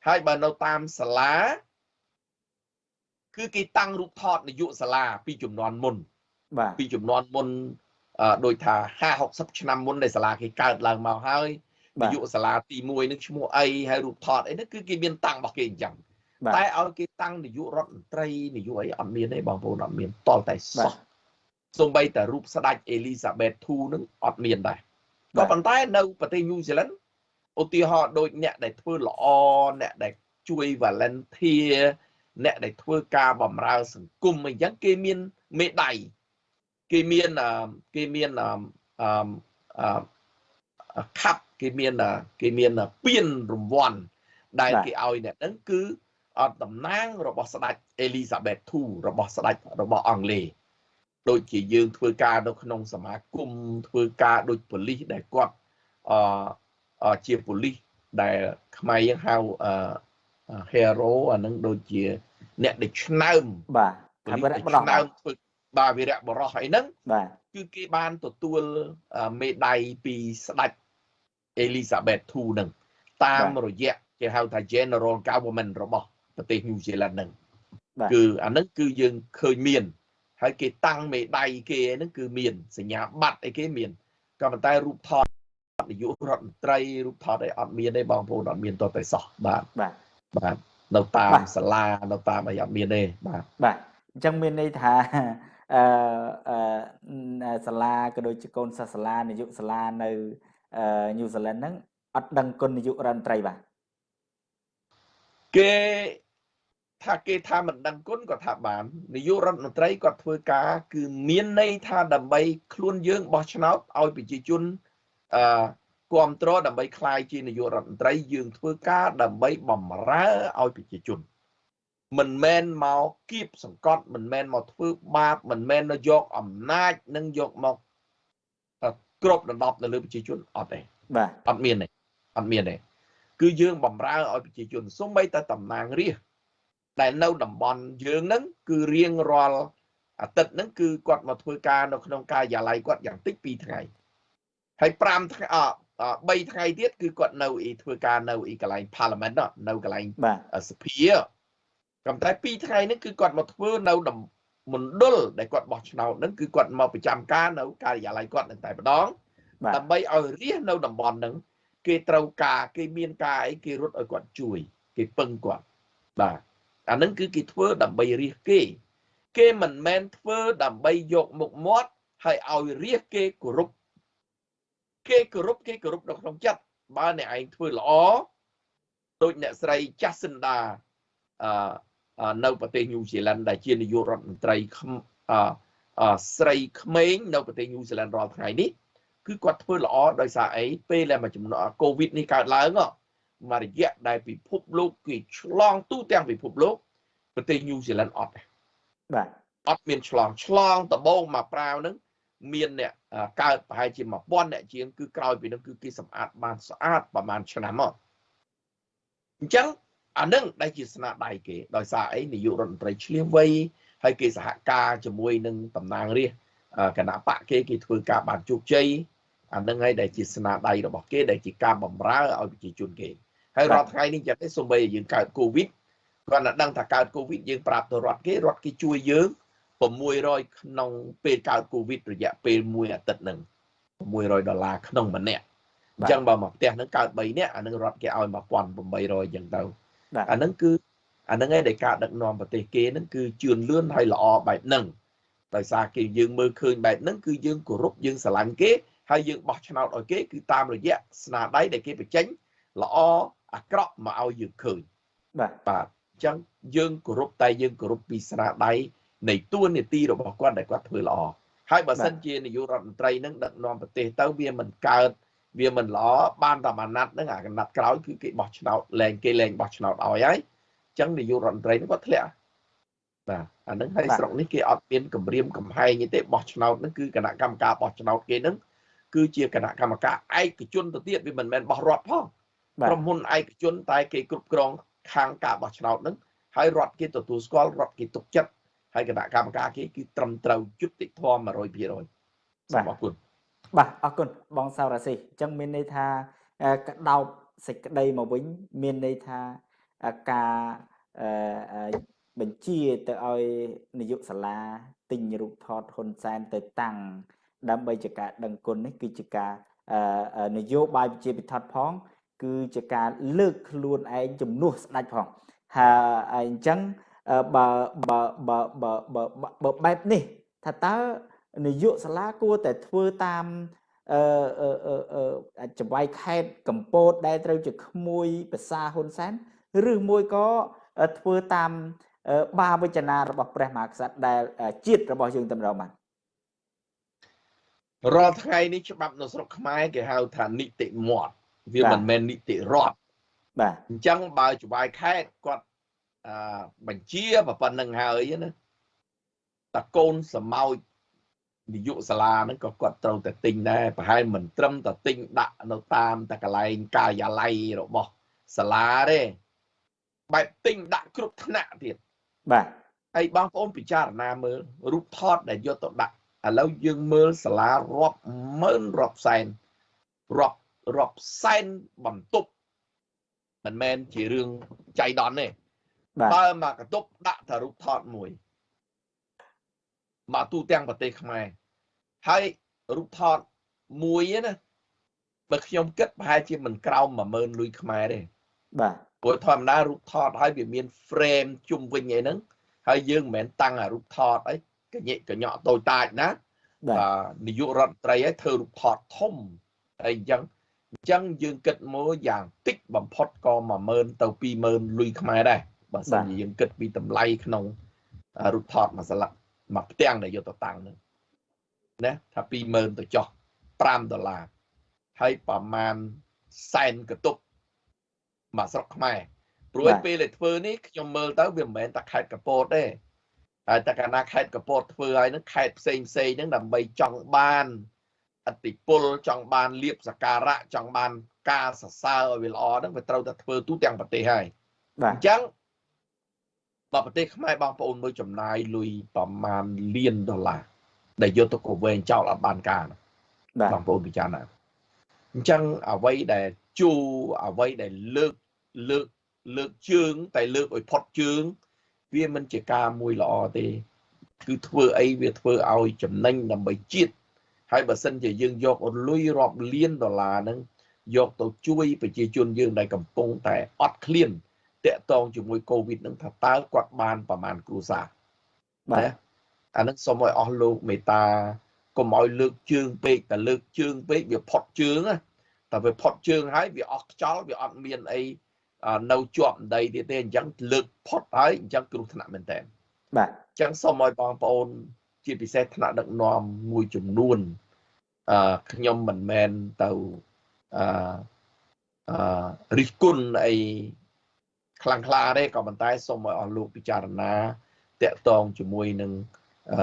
ហើយបើនៅតាមសាលាគឺគេតាំងរូបថតនាយកសាលាពីចំនួនមុន បាទពីចំនួនមុនដូចថា50 60ឆ្នាំមុនដែលសាលាគេកើតឡើងមកហើយនាយកសាលាទី1នឹងឈ្មោះអីហើយរូបថតអីហ្នឹងគឺគេមានតាំងរបស់គេអញ្ចឹង តែឲ្យគេតាំងនាយករដ្ឋមន្ត្រីនាយកអីអត់មានទេបងប្អូនអត់មានតលតែសោះសូម្បីតែរូបស្ដេចអេលីសាបេត2នឹងអត់មានដែរក៏ប៉ុន្តែនៅប្រទេសញូហ្សេឡង់ឧទាហរណ៍ដូចអ្នកដែលធ្វើល្អអ្នកដែលជួយ volunteer អ្នកដែលធ្វើការបម្រើសង្គមអញ្ចឹងគេមានមេដៃគេមានគេមានអឺខាប់គេមានគេមានពានរង្វាន់ដែលគេឲ្យអ្នកហ្នឹងគឺ អត់តំណាងរបស់ស្ដេចអេលីសាបេត2របស់ស្ដេចរបស់អង់គ្លេសដូចជាយើងធ្វើការនៅក្នុងសមាគមធ្វើការដូចប៉ូលីសដែលគាត់អឺជាប៉ូលីសដែលខ្មែរយើងហៅអឺ hero អានឹងដូចជាអ្នកដែលឆ្នើមបាទថាវីរៈបរោះឆ្នើមធ្វើបាទវីរៈបរោះអីហ្នឹងបាទគឺគេបានទទួលមេដាយពីស្ដេចអេលីសាបេត2ហ្នឹងតាមរយៈគេហៅថា General Government របស់ ប្រទេសញូហ្សេឡង់ហ្នឹងគឺអាហ្នឹងគឺយើងឃើញមាន ហើយគេតាំងមេដៃគេហ្នឹងគឺមានសញ្ញាបត្រអីគេមានក៏ប៉ុន្តែរូបថតនាយករដ្ឋមន្ត្រីរូបថតអីអត់មានទេបងប្អូនអត់មានតតែសោះបាទបាទបាទនៅតាមសាលានៅតាមអីអត់មានទេបាទបាទអញ្ចឹងមានន័យថាអឺអឺសាលាក៏ដូចជាកូនសិស្សសាលានាយកសាលានៅញូហ្សេឡង់ហ្នឹងអត់ដឹងគុណនាយករដ្ឋមន្ត្រីបាទគេ ថាគេថាមិនដឹងគុណក៏ថាបាននាយករដ្ឋមន្ត្រីគាត់ធ្វើការ គឺមានន័យថាដើម្បីខ្លួនយើងបោះឆ្នោតឲ្យប្រជាជនអឺ គ្រប់គ្រងដើម្បីคลายជានាយករដ្ឋមន្ត្រីយើងធ្វើការដើម្បីបំរើឲ្យប្រជាជនមិនមែនមកគៀបសង្កត់មិនមែនមកធ្វើបាបមិនមែនមកយកអំណាចនិងយកមកគ្របដណ្ដប់នៅលើប្រជាជនអត់ទេ បាទ អត់មានទេអត់មានទេគឺយើងបំរើឲ្យប្រជាជនសូម្បីតែតំណាងរាស្ត្រ ដែលនៅតំបន់យើងហ្នឹងគឺរៀងរាល់អាទិត្យហ្នឹងគឺគាត់មកធ្វើការនៅក្នុងការិយាល័យគាត់យ៉ាងតិច2ថ្ងៃហើយ5ថ្ងៃអ3ថ្ងៃទៀតគឺគាត់នៅអីធ្វើការនៅអីកន្លែង Parliament នៅកន្លែងបាទសភាក៏តែ2ថ្ងៃនេះគឺគាត់មកធ្វើនៅមណ្ឌលដែលគាត់បោះឆ្នោតហ្នឹងគឺគាត់មកប្រចាំការនៅការិយាល័យគាត់នឹងតែម្ដងបាទដើម្បីឲ្យរាសនៅតំបន់ហ្នឹងគេត្រូវការគេមានការអីគេរត់ឲ្យគាត់ជួយ គេពឹងគាត់បាទ អាហ្នឹងគឺគេធ្វើដើម្បីរាសគេ គេមិនមែនធ្វើដើម្បីយកមុខមាត់ហើយឲ្យរាសគេគោរពគេគោរពគេគោរពនៅក្នុងចិត្តបើអ្នកឯងធ្វើល្អដូចអ្នកស្រី Jacinda អឺនៅប្រទេសញូហ្សេឡង់ដែលជានាយករដ្ឋមន្ត្រីអឺស្រីក្មេងនៅប្រទេសញូហ្សេឡង់រាល់ថ្ងៃនេះគឺគាត់ធ្វើល្អដោយសារអីពេលដែលមួយចំណុចកូវីដនេះកើតឡើង មួយរយៈដែលពិភពលោកគេឆ្លងទូទាំងពិភពលោកប្រទេសញូហ្សេឡង់អត់បាទអត់មានឆ្លងឆ្លងដបងមកប្រាវហ្នឹងមានអ្នកកើតប្រហែលជា1000អ្នកជាងគឺក្រោយពីហ្នឹងគឺគេសម្អាតបានស្អាតប្រហែលឆ្នាំមកអញ្ចឹងអានឹងដែលជាស្នាដៃគេដោយសារអីនាយករដ្ឋមន្ត្រីឆ្លៀងវៃហើយគេសហការជាមួយនឹងតំណាងរាស្ត្រគណៈបកគេគេធ្វើការបានជោគជ័យអានឹងហើយដែលជាស្នាដៃរបស់គេដែលជាការបំរើឲ្យប្រជាជនគេ ហើយរាល់ថ្ងៃនេះចឹងទេសូម្បីយើងកើតកូវីដគាត់តែដឹងថាកើតកូវីដយើងប្រាប់ទៅរដ្ឋគេរដ្ឋគេជួយយើង600ក្នុងពេលកើតកូវីដរយៈពេល1អាទិត្យហ្នឹង600ដុល្លារក្នុងម្នាក់អញ្ចឹងបើមកផ្ទះហ្នឹងកើត3នាក់អានឹងរដ្ឋគេឲ្យ1800អញ្ចឹងទៅអាហ្នឹងគឺអាហ្នឹងឯងដែលការដឹកនាំប្រទេសគេហ្នឹងគឺជឿនលឿនហើយល្អបែបហ្នឹងដោយសារគេយើងមើលឃើញបែបហ្នឹងគឺយើងគោរពយើងស្រឡាញ់គេហើយយើងបោះឆ្នោតឲ្យគេគឺតាមរយៈស្នាដៃដែលគេបញ្ចេញល្អ អាក្រក់មកឲ្យយើងឃើញបាទបាទអញ្ចឹងយើងគោរពតែយើងគោរពពីស្នាដៃនៃទួនាទីរបស់គាត់ដែលគាត់ធ្វើល្អហើយបើសិនជានាយករដ្ឋមន្ត្រីនឹងដឹកនាំប្រទេសទៅវាមិនកើតវាមិនល្អបានតែអាណត្តិហ្នឹងអាអាណត្តិក្រោយគឺគេបោះឆ្នោតលែងគេលែងបោះឆ្នោតឲ្យហើយអញ្ចឹងនាយករដ្ឋមន្ត្រីហ្នឹងគាត់ធ្លាក់បាទអាហ្នឹងហើយស្រុកនេះគេអត់មានគម្រាមកំហែងទេបោះឆ្នោតហ្នឹងគឺគណៈកម្មការបោះឆ្នោតគេហ្នឹងគឺជាគណៈកម្មការឯកជនទៅទៀតវាមិនមែនបោះរដ្ឋផង ក្រុមហ៊ុនឯកជន តែគេគ្រប់គ្រងខាងការបោះឆ្នោតហ្នឹងហើយរដ្ឋគេទទួលស្គាល់រដ្ឋគេទុកចិត្តហើយគណៈកម្មការគេគឺត្រឹមត្រូវយុត្តិធម៌100%បាទអរគុណបាទអរគុណបងសៅរាស៊ីអញ្ចឹងមានន័យថាកដោបសេចក្តីមកវិញមានន័យថាការបញ្ជាទៅឲ្យនាយកសាលាទិញរូបថតហ៊ុនសែនទៅតាំងដើម្បីជាការដឹងគុណនេះគឺជាការនយោបាយវិជាពិធដ្ឋផង គឺជាការលើកខ្លួនឯងជំនួសស្ដេចផងហើយអញ្ចឹងបើបើបើបើបើបែបនេះថាតើនាយកសាលាគួរតែធ្វើតាមអឺចង្វាយខេតកម្ពុជាដែលត្រូវជាក្មួយភាសាហ៊ុនសែនឬមួយក៏ធ្វើតាមបាវចនារបស់ព្រះមហាក្សត្រដែលជាតិរបស់យើងតែម្ដងបានរាល់ថ្ងៃនេះច្បាប់នៅស្រុកខ្មែរគេហៅថានីតិមាត់ វាមិនមែននីតិរដ្ឋបាទអញ្ចឹងបើចវាយខេតគាត់អឺបញ្ជាប៉ុណ្្នឹងហើយណាតកូនសមោចនាយកសាលាហ្នឹងក៏គាត់ត្រូវតែទិញដែរប្រហែលមិនត្រឹមតែទិញដាក់នៅតាមតែកន្លែងការិយាល័យរបស់សាលាទេបែបទិញដាក់គ្រប់ថ្នាក់ទៀតបាទហើយបងប្អូនពិចារណាមើលរូបថតដែលយកទៅដាក់ឥឡូវយើងមើលសាលារាប់ម៉ឺនរាប់សែនរាប់ រាប់សែនបន្ទប់មិនមែនជារឿងចៃដន្យទេបើមកកតុបដាក់តែរូបថតមួយមកទូទាំងប្រទេសខ្មែរហើយរូបថតមួយណាបើខ្ញុំគិតប្រហែលជាមិនក្រោម10000លុយខ្មែរទេបាទព្រោះធម្មតារូបថតហើយវាមាន frame ជុំវិញអីហ្នឹងហើយយើងមិនមែនតាំងអារូបថតអីកញិកញ្ញក់តូចតាចណាបាទនាយករដ្ឋមន្ត្រីឲ្យធ្វើរូបថតធំហើយអញ្ចឹង អញ្ចឹងយើងគិតមកយ៉ាងតិចបំផុតក៏10000ទៅ20000លុយខ្មែរដែរបើសិនជាយើងគិតពីតម្លៃក្នុងរូបថតមួយស្លឹកមួយផ្ទាំងដែលយកទៅតាំងហ្នឹងណាថា20000ទៅចុះ5ដុល្លារហើយប្រមាណសែនកតុបមកស្រុកខ្មែរព្រោះពេលដែលធ្វើនេះខ្ញុំមើលទៅវាមិនមែនតែខេត្តកពតទេហើយតែកាលណាខេត្តកពតធ្វើហើយនឹងខេត្តផ្សេងផ្សេងហ្នឹងដើម្បីចង់បាន អតិពលចង់បានលៀបសការៈចង់បានការសរសើរឲ្យវាល្អហ្នឹងវាត្រូវតែធ្វើទូទាំងប្រទេសហើយបាទអញ្ចឹងដល់ប្រទេសខ្មែរបងប្អូនមើលចំណាយលុយប្រមាណលានដុល្លារដែលយកទៅកវែងចោលអត់បានការបាទបងប្អូនពិចារណាអញ្ចឹងអ្វីដែលជួអ្វីដែលលើកលើកលើកជើង តែលើកឲ្យផុតជើង វាមិនជាការមួយល្អទេ គឺធ្វើអីវាធ្វើឲ្យចំណេញដើម្បីជាតិ ហើយបើសិនជាយើងយកលុយរាប់លានដុល្លារហ្នឹងយកទៅជួយប្រជាជនយើងដែលកំពុងតែអត់ឃ្លានតាក់ទងជាមួយកូវីដនឹងថាតើគាត់បានប្រមាណគ្រួសារបាទអានឹងសូមឲ្យអស់លោកមេត្តាកុំឲ្យលើកជើងពេកតែលើកជើងពេកវាផុតជើងតែវាផុតជើងហើយវាអស់ខ្យល់វាអត់មានអីនៅជាប់ដីទៀតទេអញ្ចឹងលើកផុតហើយអញ្ចឹងគ្រោះថ្នាក់មែនតើបាទអញ្ចឹងសូមឲ្យបងប្អូន ជាពិសេសថ្នាក់ដឹកនាំមួយចំនួនអឺខ្ញុំមិនមែនទៅអឺអឺរិះគន់អីខ្លាំងក្លាទេក៏ប៉ុន្តែសូមឲ្យអស់លោកពិចារណាតកតងជាមួយនឹង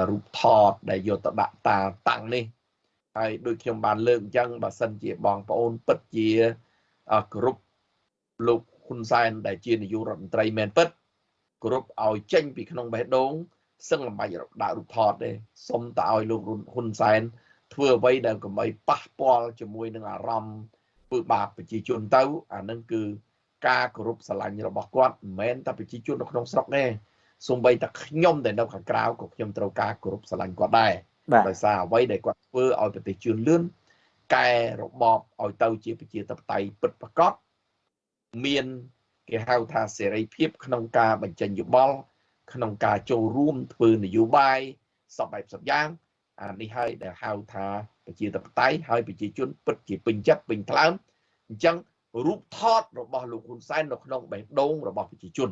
រូបថតដែលយកទៅដាក់តាតាំងនេះហើយដូចខ្ញុំបានលើកអញ្ចឹងបើសិនជាបងប្អូនពិតជាគ្រប់លោកហ៊ុនសែនដែលជានាយករដ្ឋមន្ត្រីមែនពិតគ្រប់ឲ្យចេញពីក្នុងបេះដូង សឹងមិនបាច់ដាក់រូបថតទេសុំតែឲ្យលោកហ៊ុនសែនធ្វើអ្វីដែលកុំឲ្យប៉ះពាល់ជាមួយនឹងអារម្មណ៍ធ្វើបាបប្រជាជនទៅអានឹងគឺការគោរពស្រឡាញ់របស់គាត់មិនមែនតែប្រជាជននៅក្នុងស្រុកទេសូម្បីតែខ្ញុំដែលនៅខាងក្រៅក៏ខ្ញុំត្រូវការគោរពស្រឡាញ់គាត់ដែរដោយសារអ្វីដែលគាត់ធ្វើឲ្យប្រទេសជឿនលឿនកែរបបឲ្យទៅជាប្រជាធិបតេយ្យពិតប្រាកដមានគេហៅថាសេរីភាពក្នុងការបញ្ចេញយោបល់ ក្នុងការចូលរួមធ្វើនយោបាយសពបែបសពយ៉ាងអានេះហើយដែលហៅថាប្រជាធិបតេយ្យហើយប្រជាជនពិតជាពេញចិត្តពេញថ្លើមអញ្ចឹងរូបថតរបស់លោកហ៊ុនសែននៅក្នុងបេះដូងរបស់ប្រជាជន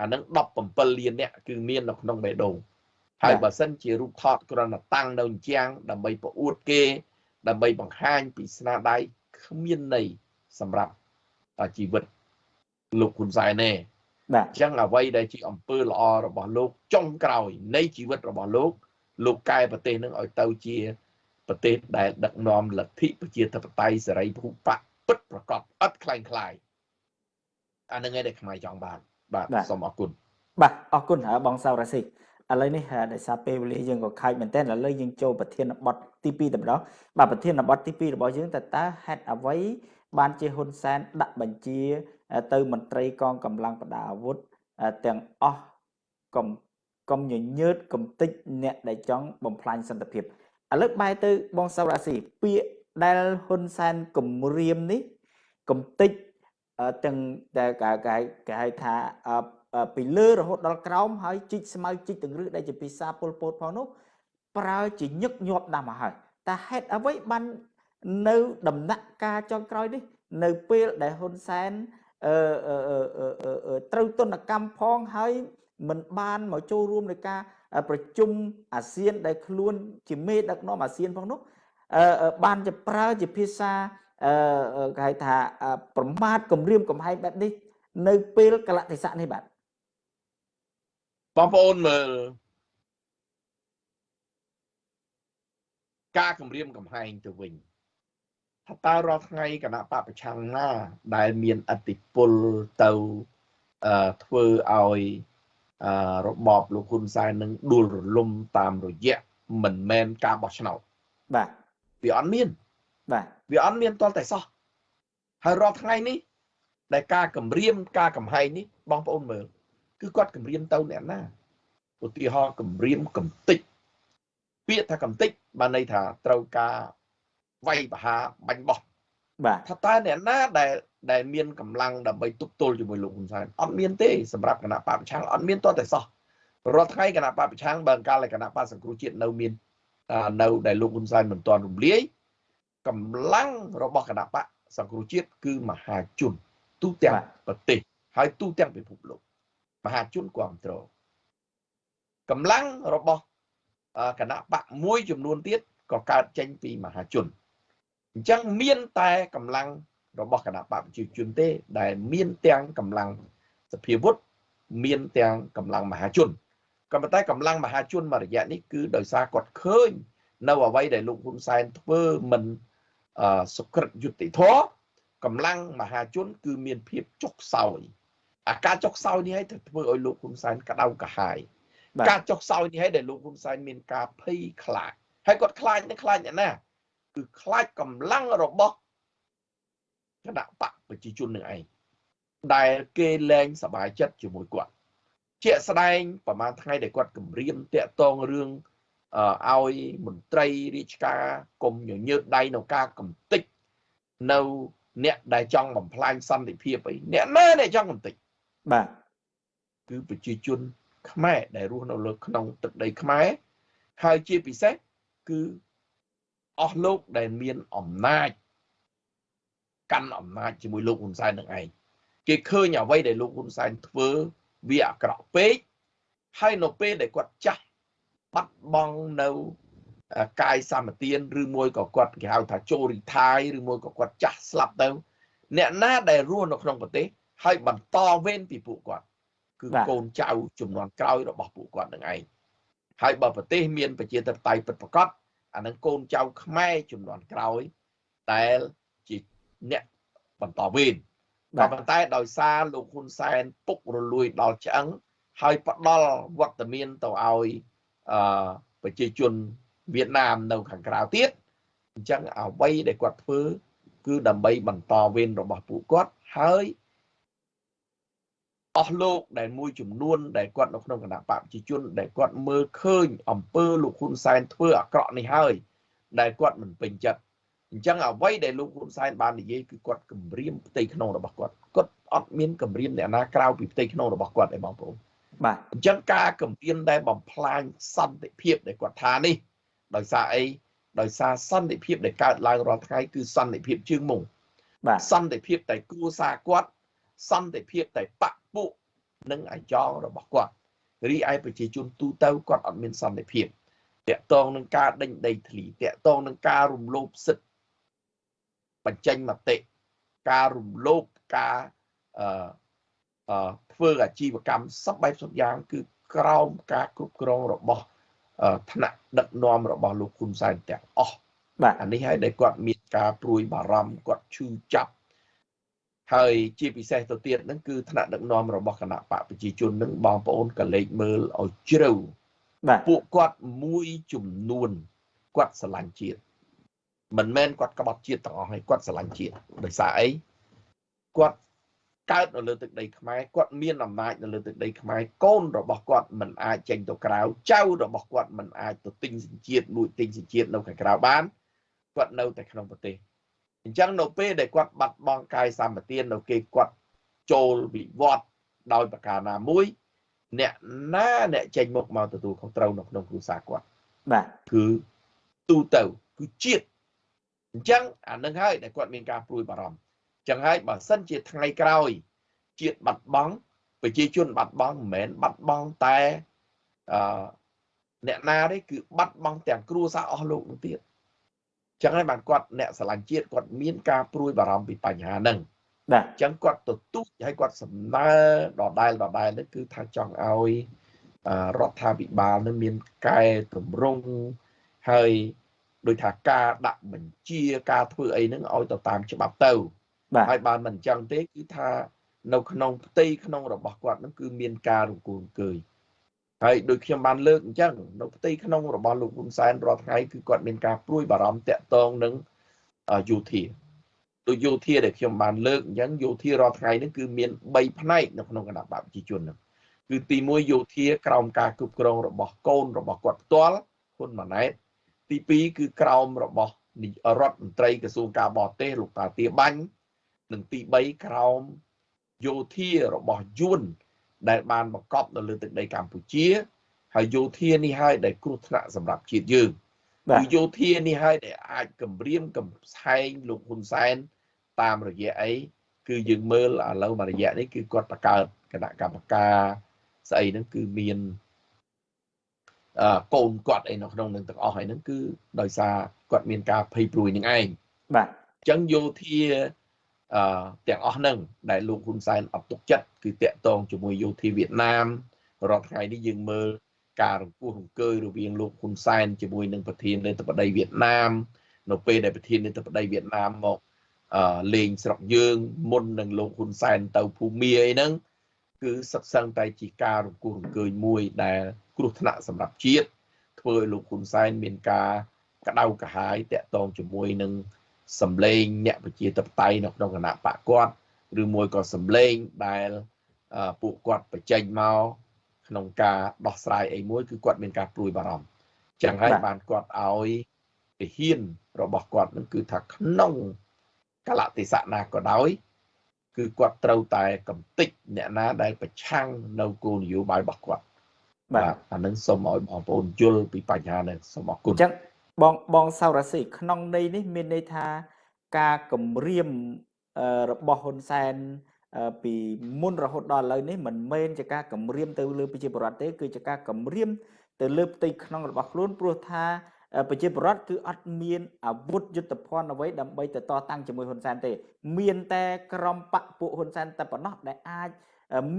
អានឹង17លានអ្នកគឺមាននៅក្នុងបេះដូងហើយបើសិនជារូបថតគ្រាន់តែតាំងនៅជាងដើម្បីប្រអួតគេ ដើម្បីបង្ហាញពីស្នាដៃគ្មានន័យសម្រាប់ជីវិតលោកហ៊ុនសែនទេ បាទអញ្ចឹងអ្វីដែលជាអំពើល្អរបស់លោកចុងក្រោយនៃជីវិតរបស់លោក លោកកែប្រទេសនឹងឲ្យទៅជាប្រទេសដែលដឹកនាំលទ្ធិប្រជាធិបតេយ្យសេរីពហុបកពិតប្រកបឥតខ្លាំងខ្លាយអានឹងឯងដែលខ្មែរចង់បានបាទសូមអរគុណបាទអរគុណហើយបងសៅរ៉ាស៊ីឥឡូវនេះដោយសារពេលវេលាយើងក៏ខាច់មែនទែនឥឡូវយើងចូលប្រធានបទទី2តែម្ដងបាទប្រធានបទទី2របស់យើងតើតើហេតុអ្វីបានជាហ៊ុនសែនដាក់បញ្ជា ទៅមន្ត្រីកងកម្លាំងប្រដាប់អាវុធទាំងអស់កុំកុំញញើតកុំតិចអ្នកដែលចង់បំផ្លាញសន្តិភាពឥឡូវបែរទៅបងសៅរាស៊ីពាក្យដែលហ៊ុនសែនគម្រាមនេះកំតិចទាំងដែលគេគេហៅថាពីលើរហូតដល់ក្រោមហើយជីកស្មៅជីកទាំងរឹសដែលជាភាសាពលពតផងនោះប្រើជាញឹកញាប់ណាស់មកហើយតើហេតុអ្វីបាននៅដំណាក់កាលចុងក្រោយនេះ នៅពេលដែលហ៊ុនសែនអឺ ត្រូវទនកម្មផងហើយមិនបានមកចូលរួមในការប្រជុំអាស៊ានដែលខ្លួនជាមេដឹកនាំអាស៊ានផងនោះបានជាប្រើជាភាសាអឺគេហៅថាប្រមាថគម្រាមកំហែងបែបនេះនៅពេលកលតិសៈនេះបាទបងប្អូនមើលការគម្រាមកំហែងទៅវិញ ថាតើរាល់ថ្ងៃគណៈបពប្រឆាំងណា ដែលមានអតិពលទៅអឺធ្វើឲ្យអឺរបបលោកហ៊ុនសែននឹងដួលរលំតាមរយៈមិនមែនការបោះឆ្នោតបាទវាអត់មានបាទវាអត់មានតលតែសោះហើយរាល់ថ្ងៃនេះ ដែលការគម្រាមការកំហែងនេះបងប្អូនមើលគឺគាត់គម្រាមទៅអ្នកណាឧទាហរណ៍គម្រាមកំតិចពាក្យថាកំតិចបានន័យថាត្រូវការ វាយបហាបាញ់បោះបាទថាតើអ្នកណាដែលដែលមានកម្លាំងដើម្បីទប់ទល់ជាមួយលោកហ៊ុនសែនអត់មានទេសម្រាប់គណៈបកប្រឆាំងអត់មានតតែសោះរាល់ថ្ងៃគណៈបកប្រឆាំងបើកាលគណៈបកសង្គ្រោះជាតិនៅមាននៅដែលលោកហ៊ុនសែនមិនទាន់រំលាយកម្លាំងរបស់គណៈបកសង្គ្រោះជាតិគឺមហាជនទូទាំងប្រទេសហើយទូទាំងពិភពលោកមហាជនគ្រប់គ្រងកម្លាំងរបស់គណៈបកមួយចំនួនទៀតក៏កើតចេញពីមហាជន អញ្ចឹងមានតែកម្លាំងរបស់គណៈបព្វជិជនទេ ដែលមានទាំងកម្លាំងសភាវុធមានទាំងកម្លាំងមហាជនក៏ប៉ុន្តែកម្លាំងមហាជនមួយរយៈនេះគឺដោយសារគាត់ឃើញ នៅអ្វីដែលលោកហ៊ុនសែនធ្វើមិនសុក្រិតយុតិធម៌កម្លាំងមហាជនគឺមានភាពចុកសោយអាការចុកសោយនេះឲ្យធ្វើឲ្យលោកហ៊ុនសែនក្តៅកាហាយការចុកសោយនេះឲ្យដែលលោកហ៊ុនសែនមានការភ័យខ្លាចហើយគាត់ខ្លាចនេះខ្លាចអ្នកណា គឺខ្លាចកម្លាំងរបស់គណៈបកប្រជាជននឹងឯងដែលគេលែងសบายចិត្តជាមួយគាត់ជាក់ស្ដែងប្រហែលថ្ងៃដែលគាត់គម្រាមតាក់ទងរឿងឲ្យមន្ត្រីរាជការគុំញញើតដៃនៅការកំតិចនៅអ្នកដែលចង់បំផ្លាញសន្តិភាពអីអ្នកណាដែលចង់កំតិចបាទគឺប្រជាជនខ្មែរដែលរស់នៅលើក្នុងទឹកដីខ្មែរហើយជាពិសេសគឺ អស់លោកដែលមានអំណាចកាន់អំណាចជាមួយលោកហ៊ុនសែននឹងឯងគេឃើញអ្វីដែលលោកហ៊ុនសែនធ្វើវាអាក្រក់ពេកហើយនៅពេលដែលគាត់ចាស់បាត់បង់នៅកាយសម្បទានឬមួយក៏គាត់គេហៅថាចូលរីថៃឬមួយក៏គាត់ចាស់ស្លាប់ទៅអ្នកណាដែលរស់នៅក្នុងប្រទេសហើយបន្តវេនពីពួកគាត់ គឺកូនចៅចំនួនក្រោយរបស់ពួកគាត់នឹងឯងហើយបើប្រទេសមានប្រជាធិបតេយ្យពិតប្រាកដ អានឹងកូនចៅខ្មែរចំនួនក្រោយដែលជាអ្នកបន្តវេនក៏ប៉ុន្តែដោយសារលោកហ៊ុនសែនពុករលួយដល់ឆ្អឹងហើយផ្ដល់វត្តមានទៅឲ្យអឺប្រជាជនវៀតណាមនៅខាងក្រៅទៀតអញ្ចឹងអ្វីដែលគាត់ធ្វើគឺដើម្បីបន្តវេនរបស់ពួកគាត់ហើយ អស់លោកដែលមួយចំនួនដែលគាត់នៅក្នុងគណៈបកប្រជាជនដែលគាត់មើលឃើញអំពើលោកហ៊ុនសែនធ្វើអាក្រក់នេះហើយ ដែលគាត់មិនពេញចិត្តអញ្ចឹងអ្វីដែលលោកហ៊ុនសែនបាននិយាយគឺគាត់គម្រាមផ្ទៃក្នុងរបស់គាត់គាត់អត់មានគម្រាមអ្នកណាក្រៅពីផ្ទៃក្នុងរបស់គាត់ទេបងប្អូនបាទអញ្ចឹងការគម្រាមដែលបំផ្លាញសន្តិភាពដែលគាត់ថានេះដោយសារអីដោយសារសន្តិភាពដែលកើតឡើងរាល់ថ្ងៃគឺសន្តិភាពជើងមុងបាទសន្តិភាពតែគ្រួសារគាត់ សន្តិភាពតែបពពួកនិងអាយ៉ងរបស់គាត់រីឯប្រជាជនទូទៅគាត់អត់មានសន្តិភាពតកតងនឹងការដេញដីធ្លីតកតងនឹងការរំលោភសិទ្ធិបញ្ចេញមតិការរំលោភការអឺអឺធ្វើអាជីវកម្មសពបែបសពយ៉ាង គឺក្រោមការគ្រប់គ្រងរបស់ថ្នាក់ដឹកនាំរបស់លោកហ៊ុនសែនទាំងអស់បាទអានេះហើយដែលគាត់មានការព្រួយបារម្ភគាត់ឈឺចាប់ ហើយជាពិសេសទៅទៀតហ្នឹងគឺថ្នាក់ដឹកនាំរបស់គណៈបកប្រជាជននឹងបងប្អូនកលេចមើលឲ្យជ្រៅបាទពួកគាត់មួយចំនួនគាត់ស្រឡាញ់ជាតិមិនមែនគាត់ក្បត់ជាតិទាំងអស់ហើយគាត់ស្រឡាញ់ជាតិដោយសារអីគាត់កើតនៅលើទឹកដីខ្មែរគាត់មានអំណាចនៅលើទឹកដីខ្មែរកូនរបស់គាត់មិនអាចចេញទៅក្រៅចៅរបស់គាត់មិនអាចទៅទិញសញ្ជាតិលួចទិញសញ្ជាតិនៅខាងក្រៅបានគាត់នៅតែក្នុងប្រទេស អញ្ចឹងនៅពេលដែលគាត់បាត់បង់កាយសម្បទាននៅគេគាត់ចូលវិវត្តដោយប្រការណាមួយ អ្នកណាអ្នកចេញមុខមកទទួលខុសត្រូវនៅក្នុងគ្រួសារគាត់បាទគឺទូទៅគឺជាតិអញ្ចឹងអានឹងហើយដែលគាត់មានការព្រួយបារម្ភចឹងហើយបើសិនជាថ្ងៃក្រោយជាតិបាត់បង់ប្រជាជនបាត់បង់មិនមែនបាត់បង់តែអឺអ្នកណាទេគឺបាត់បង់ទាំងគ្រួសារអស់លោកនោះទៀត ចឹងហើយបានគាត់អ្នកស្រឡាញ់ជាតិគាត់មានការព្រួយបារម្ភពីបញ្ហាហ្នឹងបាទចឹងគាត់ទទូចហើយគាត់សំណើដដែលដដែលនេះគឺថាចង់ឲ្យរដ្ឋាភិបាលនឹងមានកែតម្រង់ហើយដោយថាការដាក់បញ្ជាការធ្វើអីហ្នឹងឲ្យទៅតាមច្បាប់ទៅហើយបើមិនអញ្ចឹងទេគឺថានៅក្នុងផ្ទៃក្នុងរបស់គាត់នឹងគឺមានការរង្គោនកើយ ហើយដូចខ្ញុំបានលើកអញ្ចឹងនៅផ្ទៃក្នុងរបស់លោកហ៊ុនសែនរាល់ថ្ងៃគឺគាត់មានការព្រួយបារម្ភតាក់ទងនឹងយោធាដូចយោធាដែលខ្ញុំបានលើកអញ្ចឹងយោធារាល់ថ្ងៃនេះគឺមាន3ផ្នែកនៅក្នុងគណៈបព្វជិជនហ្នឹងគឺទី1យោធាក្រោមការគ្រប់គ្រងរបស់កូនរបស់គាត់ផ្ទាល់ហ៊ុនម៉ាណែតទី2គឺក្រោមរបស់រដ្ឋមន្ត្រីក្រសួងការបរទេសលោកតាទាបាញ់និងទី3ក្រោមយោធារបស់យួន ដែលបានបង្កប់នៅលើទឹកដីកម្ពុជា ហើយយោធានេះហើយដែលគ្រោះថ្នាក់សម្រាប់ជាតិយើងគឺយោធានេះហើយដែលអាចគម្រាមកំឆែងលោកហ៊ុនសែនតាមរយៈអីគឺយើងមើលឥឡូវមួយរយៈនេះគឺគាត់បង្កើតគណៈកម្មការស្អីហ្នឹងគឺមានអឺកូនគាត់អីនៅក្នុងនឹងទាំងអស់ហើយហ្នឹងគឺដោយសារគាត់មានការភ័យព្រួយនឹងឯងបាទអញ្ចឹងយោធា អឺទាំងអស់ហ្នឹងដែលលោកហ៊ុនសែនអត់ទុកចិត្តគឺតាក់ទងជាមួយយោធាវៀតណាមរាល់ថ្ងៃនេះយើងមើលការរង្គោះរង្គើយរវាងលោកហ៊ុនសែនជាមួយនឹងប្រធាននាយកបដីវៀតណាមនៅពេលដែលប្រធាននាយកបដីវៀតណាមមកអឺលេងស្រុកយើងមុននឹងលោកហ៊ុនសែនទៅភូមាអីហ្នឹងគឺសិក្សាតែជាការរង្គោះរង្គើយមួយដែលគ្រោះថ្នាក់សម្រាប់ជាតិធ្វើឲ្យលោកហ៊ុនសែនមានការក្តៅក្រហាយតាក់ទងជាមួយនឹង សម្លេងអ្នកប្រជាធិបតេយ្យនៅក្នុងគណៈបកគាត់ឬមួយក៏សម្លេងដែលពួកគាត់បញ្ចេញមកក្នុងការដោះស្រាយអីមួយគឺគាត់មានការព្រួយបារម្ភចឹងហើយបានគាត់ឲ្យទាហានរបស់គាត់នឹងគឺថាក្នុងកលៈទេសៈណាក៏ដោយ គឺគាត់ត្រូវតែកំតិចអ្នកណាដែលប្រឆាំងនៅគោលនយោបាយរបស់គាត់បាទអានឹងសូមឲ្យបងប្អូនយល់ពីបញ្ហានេះសូមអរគុណអញ្ចឹង បងបងសៅរាស៊ីក្នុងន័យនេះមានន័យថាការគម្រាមរបស់ហ៊ុនសែនពីមុនរហូតដល់ឥឡូវនេះមិនមែនជាការគម្រាមទៅលើប្រជាពលរដ្ឋទេគឺជាការគម្រាមទៅលើផ្ទៃក្នុងរបស់ខ្លួនព្រោះថាប្រជាពលរដ្ឋគឺអត់មានអាវុធយុទ្ធភ័ណ្ឌអ្វីដើម្បីទៅតតាំងជាមួយហ៊ុនសែនទេ មានតែក្រុមបកពួកហ៊ុនសែនតែប៉ុណ្ណោះដែលអាច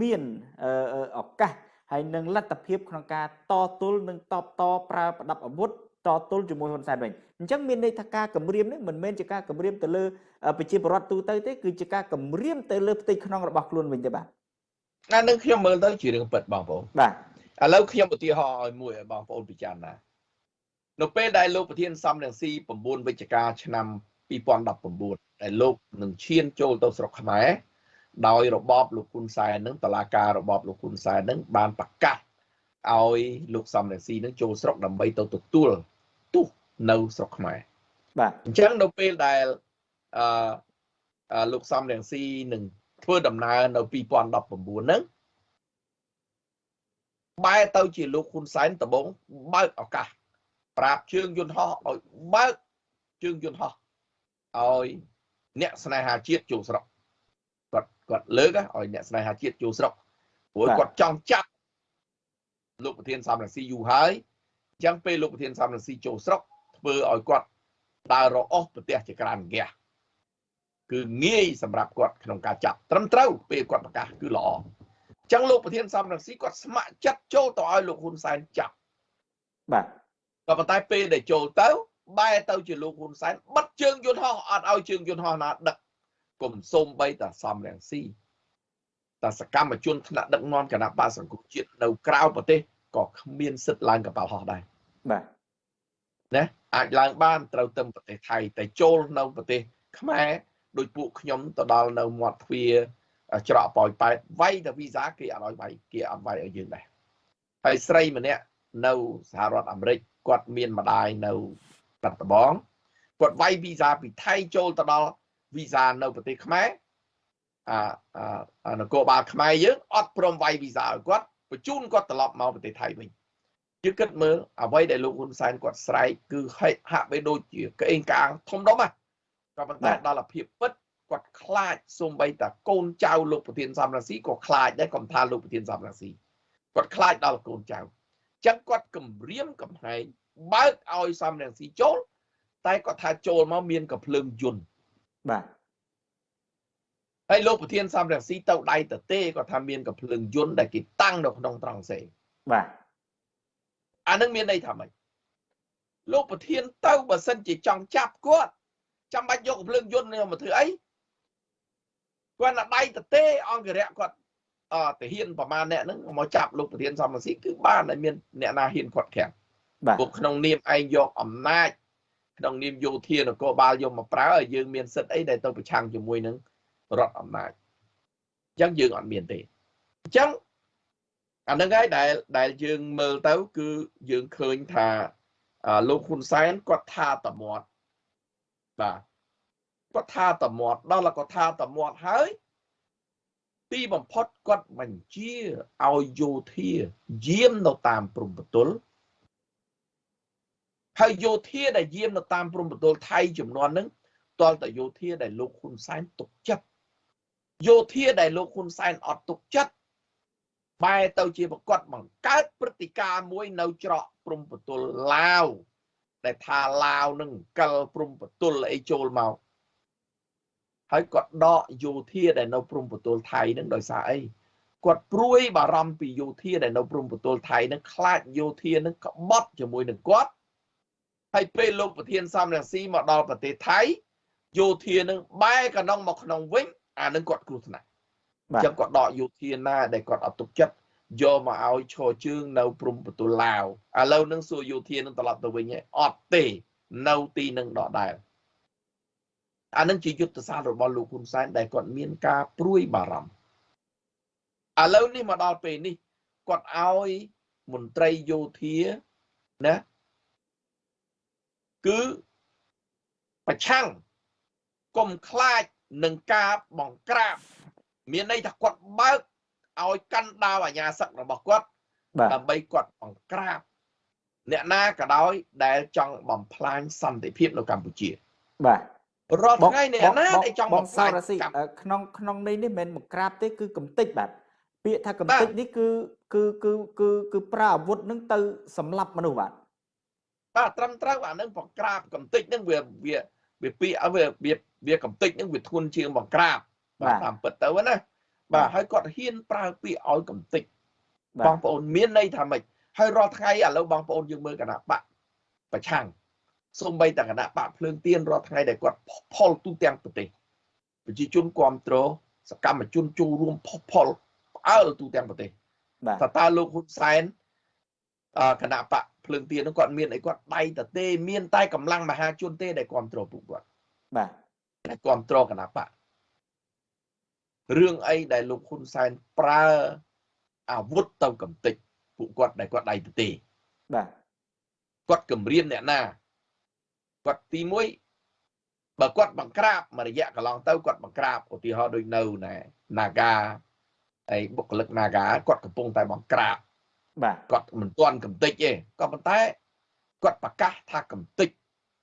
មានឱកាសហើយនឹងលទ្ធភាពក្នុងការតទល់និងតបតប្រើប្រដាប់អាវុធ តទល់ជាមួយហ៊ុនសែនវិញអញ្ចឹងមានន័យថាការគម្រាមនេះមិនមែនជាការគម្រាមទៅលើប្រជាពលរដ្ឋទូទៅទេគឺជាការគម្រាមទៅលើផ្ទៃក្នុងរបស់ខ្លួនវិញទេបាទអានឹងខ្ញុំមើលទៅជារឿងពិតបងប្អូនបាទឥឡូវខ្ញុំឧទាហរណ៍ឲ្យមួយឲ្យបងប្អូនពិចារណានៅពេលដែលលោកប្រធានសំរងស៊ី9វិច្ឆិកាឆ្នាំ2019ដែលលោកនឹងឈានចូលទៅស្រុកខ្មែរដោយរបបលោកហ៊ុនសែននឹងតឡាការរបបលោកហ៊ុនសែននឹងបានប្រកាសឲ្យលោកសំរងស៊ីនឹងចូលស្រុកដើម្បីទៅទទួល ទោសនៅស្រុកខ្មែរបាទអញ្ចឹងនៅពេលដែលអឺលោកសំរងស៊ីនឹងធ្វើដំណើរនៅ2019ហ្នឹងបែរទៅជាលោកហ៊ុនសែនដំបងបើកឱកាសប្រាប់ជើងយន្តហោះឲ្យបើកជើងយន្តហោះឲ្យអ្នកស្នេហាជាតិចូលស្រុកគាត់គាត់លើកឲ្យអ្នកស្នេហាជាតិចូលស្រុកព្រោះគាត់ចង់ចាប់លោកប្រធានសំរងស៊ីយូរហើយ អញ្ចឹងពេលលោកប្រធានសំរងស៊ីចូលស្រុកធ្វើឲ្យគាត់ដើររអស់ប្រទេសជាក្រានហ្គាសគឺងាយសម្រាប់គាត់ក្នុងការចាប់ត្រឹមត្រូវពេលគាត់ប្រកាសគឺល្អអញ្ចឹងលោកប្រធានសំរងស៊ីគាត់ស្ម័គ្រចិត្តចូលទៅឲ្យលោកហ៊ុនសែនចាប់បាទក៏ប៉ុន្តែពេលដែលចូលទៅបែរទៅជាលោកហ៊ុនសែនបិទជើងយន្តហោះអត់ឲ្យជើងយន្តហោះណាដឹកគុំសុំបីតាសំរងស៊ីតែសកម្មជនថ្នាក់ដឹកនាំគណៈបកសង្គមជាតិនៅក្រៅប្រទេស ក៏គ្មានសិទ្ធិឡើងកប៉ាល់ហោះដែរបាទណាអាចឡើងបានត្រូវទៅប្រទេសថៃតែចូលនៅប្រទេសខ្មែរដោយពួកខ្ញុំទៅដល់នៅមាត់ទ្វារច្រកប៉ោយប៉ែតវាយតែវីសាគេអត់ឲ្យវាយគេអត់វាយឲ្យយើងដែរហើយស្រីម្នាក់នៅសហរដ្ឋអាមេរិកគាត់មានម្ដាយនៅបាត់ដំបងគាត់វាយវីសាពីថៃចូលទៅដល់វីសានៅប្រទេសខ្មែរអានគរបាលខ្មែរយើងអត់ព្រមវាយវីសាឲ្យគាត់ បញ្ជូនគាត់ត្រឡប់មកប្រទេសថៃវិញយើងគិតមើលអ្វីដែលលោកហ៊ុនសែនគាត់ស្រែកគឺហាក់បីដូចជាក្អេងកាងធំដុំហ៎ក៏ប៉ុន្តែដល់ភាពពិតគាត់ខ្លាចសំបីតាកូនចៅលោកប្រធានសំរងស៊ីក៏ខ្លាចដែរកំថាលោកប្រធានសំរងស៊ីគាត់ខ្លាចដល់កូនចៅចឹងគាត់គម្រាមកំហែងបើកឲ្យសំរងស៊ីចូល តែគាត់ថាចូលមកមានកំភ្លើងយន្តបាទ ហើយលោកប្រធានសំរងស៊ីទៅដៃតទេគាត់ថាមានកំភ្លើងយន្តដែលគេតាំងនៅក្នុងត្រង់សេបាទអានឹងមានន័យថាម៉េចលោកប្រធានទៅបើសិនជាចង់ចាប់គាត់ចាំបាច់យកកំភ្លើងយន្តនេះមកធ្វើអីគាត់ណាដៃតទេអង្គរៈគាត់អតាហ៊ានប្រមាណអ្នកហ្នឹងមកចាប់លោកប្រធានសំរងស៊ីគឺបានតែមានអ្នកណាហ៊ានគាត់ខាំងពួកក្នុងនាមឯងយកអំណាចក្នុងនាមយោធានគរបាលយកមកប្រើឲ្យយើងមានសិទ្ធអីដែលទៅប្រឆាំងជាមួយនឹង រដ្ឋអំណាចអញ្ចឹងយើងអត់មានទេអញ្ចឹងអានឹងហើយដែលដែលយើងមើលទៅ គឺយើងឃើញថាលោកហ៊ុនសែនគាត់ថាតមាត់បាទគាត់ថាតមាត់ដល់គាត់ថាតមាត់ហើយទីបំផុតគាត់បញ្ជាឲ្យយោធាយាមនៅតាមព្រំប្រទល់ហើយយោធាដែលយាមនៅតាមព្រំប្រទល់ថៃចំនួនហ្នឹងតលតយោធាដែលលោកហ៊ុនសែនទុកចិត្ត យោធាដែលលោកហ៊ុនសែនអត់ទុកចិត្តបែរទៅជាប្រកាសបង្កើតព្រឹត្តិការណ៍មួយនៅច្រកព្រំប្រទល់ឡាវដែលថាឡាវនឹងកិលព្រំប្រទល់អីចូលមកហើយគាត់ដកយោធាដែលនៅព្រំប្រទល់ថៃនឹងដោយសារអីគាត់ព្រួយបារម្ភពីយោធាដែលនៅព្រំប្រទល់ថៃនឹងខ្លាចយោធានឹងក្បត់ជាមួយនឹងគាត់ហើយពេលលោកប្រធានសំរងស៊ីមកដល់ប្រទេសថៃយោធានឹងបែរកណ្ដុងមកក្នុងវិញ អានឹងគាត់គ្រោះថ្នាក់អញ្ចឹងគាត់ដកយោធាណាដែលគាត់អត់ទុកចិត្តយកមកឲ្យឈរជើងនៅព្រំប្រទល់ឡាវឥឡូវនឹងសួរយោធានឹងត្រឡប់ទៅវិញអត់ទេ នៅទីនឹងដដែលអានឹងជាយុទ្ធសាស្ត្ររបស់លោកហ៊ុនសែនដែលគាត់មានការព្រួយបារម្ភឥឡូវនេះមកដល់ពេលនេះគាត់ឲ្យមន្ត្រីយោធាណាគឺប្រឆាំងកុំខ្លាច នឹងការបង្ក្រាបមានន័យថាគាត់បើកឲ្យកាន់ដាវអាញាសឹករបស់គាត់ដើម្បីគាត់បង្ក្រាបអ្នកណាក៏ដោយដែលចង់បំផ្លាញសន្តិភាពនៅកម្ពុជាបាទរាល់ថ្ងៃអ្នកណាដែលចង់បំផ្លាញក្នុងក្នុងនេះនេះមិនមែនបង្ក្រាបទេគឺកំតិចបាទពាក្យថាកំតិចនេះគឺគឺគឺគឺគឺប្រើអាវុធនឹងទៅសម្លាប់មនុស្សបាទបាទត្រឹមត្រូវអានឹងបង្ក្រាបកំតិចនឹងវាវា វាពាក្យវាវាវាកំតិចនឹងវាធ្ងន់ជាងបង្ក្រាបបាទតាមពិតទៅណាបាទហើយគាត់ហ៊ានប្រើពាក្យឲ្យកំតិចបងប្អូនមានន័យថាម៉េចហើយរាល់ថ្ងៃឥឡូវបងប្អូនយើងមើលគណៈបកប្រឆាំងសូម្បីតែគណៈបកភ្លើងទៀនរាល់ថ្ងៃដែលគាត់ផលទូទាំងប្រទេសប្រជាជនគ្រប់គ្រងសកម្មជនចូលរួមផុសផុលផ្អើលទូទាំងប្រទេសបាទតើលោកហ៊ុនសែន គណៈបកភ្លើងទៀននោះគាត់មានអីគាត់ដៃតទេមានតែកម្លាំងមហាជនទេដែលគ្រប់គ្រងពួកគាត់បាទដែលគ្រប់គ្រងគណៈបករឿងអីដែលលោកហ៊ុនសែនប្រើអាវុធទៅកំទេចពួកគាត់ដែលគាត់ដៃទទេបាទគាត់គម្រាមអ្នកណាគាត់ទី1បើគាត់បង្ក្រាបមួយរយៈកន្លងទៅគាត់បង្ក្រាបឧទាហរណ៍ដូចនៅណែ Naga ហើយបុគ្គលិក Naga គាត់កំពុងតែបង្ក្រាប បាទគាត់មិនទាន់កំតិចទេក៏ប៉ុន្តែគាត់ប្រកាសថាកំតិច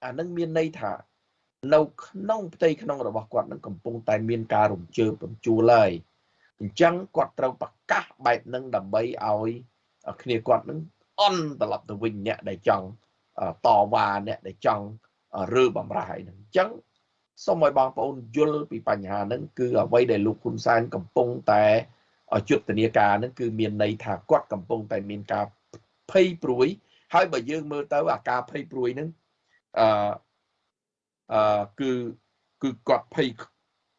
អានឹងមានន័យថា នៅក្នុងផ្ទៃក្នុងរបស់គាត់នឹងកំពុងតែមានការរំជើបរំជួលហើយអញ្ចឹងគាត់ត្រូវប្រកាសបែបហ្នឹងដើម្បីឲ្យគ្នាគាត់នឹងអន់ត្រឡប់ទៅវិញអ្នកដែលចង់តវ៉ាអ្នកដែលចង់រើបំរាយហ្នឹងអញ្ចឹងសូមឲ្យបងប្អូនយល់ពីបញ្ហាហ្នឹងគឺអ្វីដែលលោកហ៊ុនសែនកំពុងតែ យុទ្ធនាការហ្នឹងគឺមានន័យថាគាត់កំពុងតែមានការភ័យព្រួយ ហើយបើយើងមើលទៅអាការភ័យព្រួយហ្នឹងអឺអឺគឺគឺគាត់ភ័យ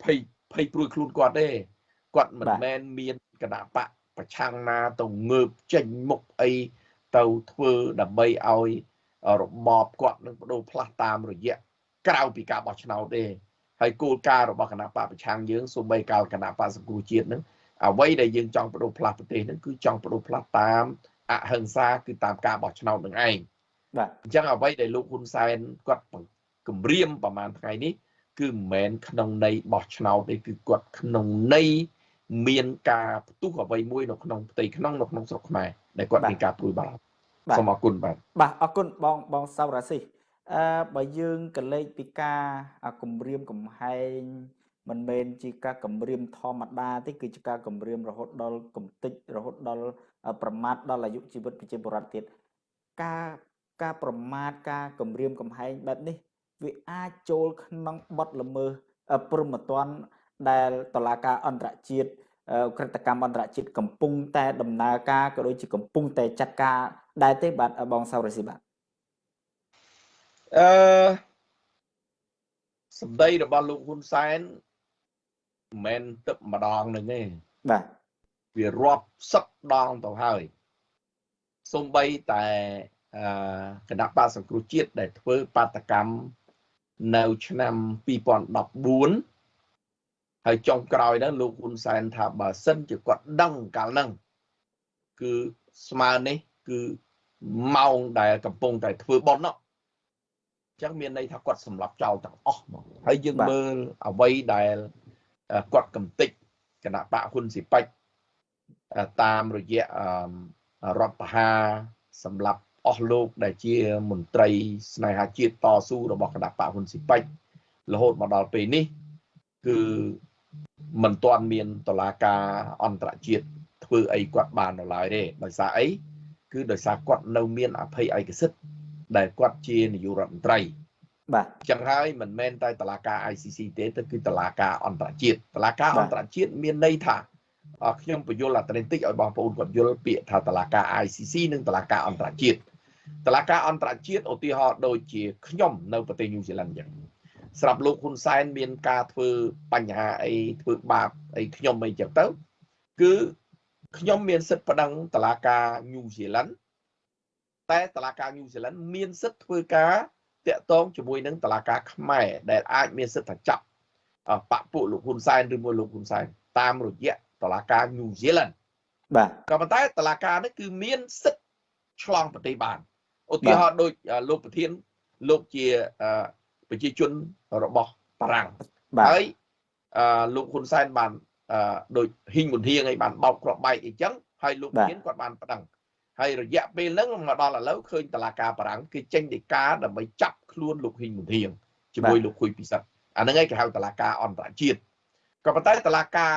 ភ័យភ័យព្រួយខ្លួនគាត់ទេគាត់មិនមែនមានគណៈបកប្រឆាំងណាទៅងើបចេញមុខអីទៅធ្វើដើម្បីឲ្យរបបគាត់នឹងបដូរផ្លាស់តាមរយៈក្រៅពីការបោះឆ្នោតទេហើយគោលការណ៍របស់គណៈបកប្រឆាំងយើងសូម្បីកាលគណៈបកសង្គ្រោះជាតិនឹង អ្វីដែលយើងចង់បដូរផ្លាស់ប្រទេសនឹងគឺចង់បដូរផ្លាស់តាមអហិង្សាគឺតាមការបោះឆ្នោតនឹងឯងបាទអញ្ចឹងអ្វីដែលលោកហ៊ុនសែនគាត់គម្រាមប្រហែលថ្ងៃនេះគឺមិនមែនក្នុងន័យបោះឆ្នោតទេគឺគាត់ក្នុងន័យមានការផ្ទុះអ្វីមួយនៅក្នុងផ្ទៃក្នុងនៅក្នុងស្រុកខ្មែរដែលគាត់មានការព្រួយបារម្ភសូមអរគុណបាទបាទអរគុណបងបងសៅរាស៊ីអឺបើយើងកលេចពីការគម្រាមកំហែង មិនមែនជាការគម្រាមធម្មតាទេគឺជាការគម្រាមរហូតដល់កំតិចរហូតដល់ប្រមាថដល់អាយុជីវិតប្រជាពលរដ្ឋទៀតការការប្រមាថការគម្រាមកំហែងបែបនេះ វាអាចចូលក្នុងបទល្មើសព្រមត្តនដែលតឡាការអន្តរជាតិក្រតកម្មអន្តរជាតិកំពុងតែដំណើរការក៏ដូចជាកំពុងតែចាត់ការដែរទេបាទបងសៅរស៊ីបាទអឺសម្ដីរបស់លោកហ៊ុនសែន មិនមែនទឹកម្ដងនឹងទេបាទវារាប់សិបដងទៅហើយសំបីតែអឺគណៈបកសង្គ្រោះជាតិដែលធ្វើបាតកម្មនៅឆ្នាំ2014ហើយចុងក្រោយហ្នឹងលោកហ៊ុនសែនថាបើសិនជាគាត់ដឹងកាលហ្នឹងគឺស្មើនេះគឺម៉ោងដែលកំពុងតែធ្វើប៉ុននោះអញ្ចឹងមានន័យថាគាត់សម្លាប់ចោលទាំងអស់ហ្មងហើយយើងមើលអ្វីដែល គាត់កំតិចគណៈបកហ៊ុនស៊ីប៉ិចតាមរយៈរដ្ឋបហាសម្រាប់អស់លោកដែលជាមន្ត្រីស្នេហាជាតិតស៊ូរបស់គណៈបកហ៊ុនស៊ីប៉ិចរហូតមកដល់ពេលនេះគឺមិនទាន់មានតឡាការអន្តរជាតិធ្វើអីគាត់បាននៅឡើយទេដោយសារអីគឺដោយសារគាត់នៅមានអភ័យឯកសិទ្ធដែលគាត់ជានាយករដ្ឋមន្ត្រី បាទចឹងហើយមិនមែនតែតឡាការ ICC ទេទៅគឺតឡាការអន្តរជាតិតឡាការអន្តរជាតិមានន័យថាអរខ្ញុំបញ្យល់អត្រិនតិចឲ្យបងប្អូនគាត់យល់ពាក្យថាតឡាការ ICC និងតឡាការអន្តរជាតិតឡាការអន្តរជាតិឧទាហរណ៍ដូចជាខ្ញុំនៅប្រទេសញូហ្សេឡង់ចឹងស្រាប់លោកហ៊ុនសែនមានការធ្វើបញ្ហាអីធ្វើបាបអីខ្ញុំអីចឹងទៅគឺខ្ញុំមានសិទ្ធិប្តឹងតឡាការញូហ្សេឡង់តែតឡាការញូហ្សេឡង់មានសិទ្ធិធ្វើការ តាក់ទងជាមួយនឹងតឡាការខ្មែរដែលអាចមានសិទ្ធិថាចាប់បពពួកលោកហ៊ុនសែនឬមួយលោកហ៊ុនសែនតាមរយៈតឡាការញូហ្សេឡង់បាទក៏ប៉ុន្តែតឡាការនេះគឺមានសិទ្ធិឆ្លងប្រទេសបានឧទាហរណ៍ដូចលោកប្រធានលោកជាប្រជាជនរបស់បារាំងបាទហើយអឺលោកហ៊ុនសែនបានអឺដូចហ៊ីងមុនហៀងឲ្យបានបោកគ្រាប់បែកអីចឹងហើយលោកប្រធានគាត់បានប្តឹង ហើយរយៈពេលហ្នឹងមកដល់ឥឡូវឃើញតឡាការបារាំងគេចេញដីកាដើម្បីចាប់ខ្លួនលោកហ៊ីងមុនហៀងជាមួយលោកខុយពិសិដ្ឋអាហ្នឹងឯងគេហៅតឡាការអន្តរជាតិក៏ប៉ុន្តែតឡាការ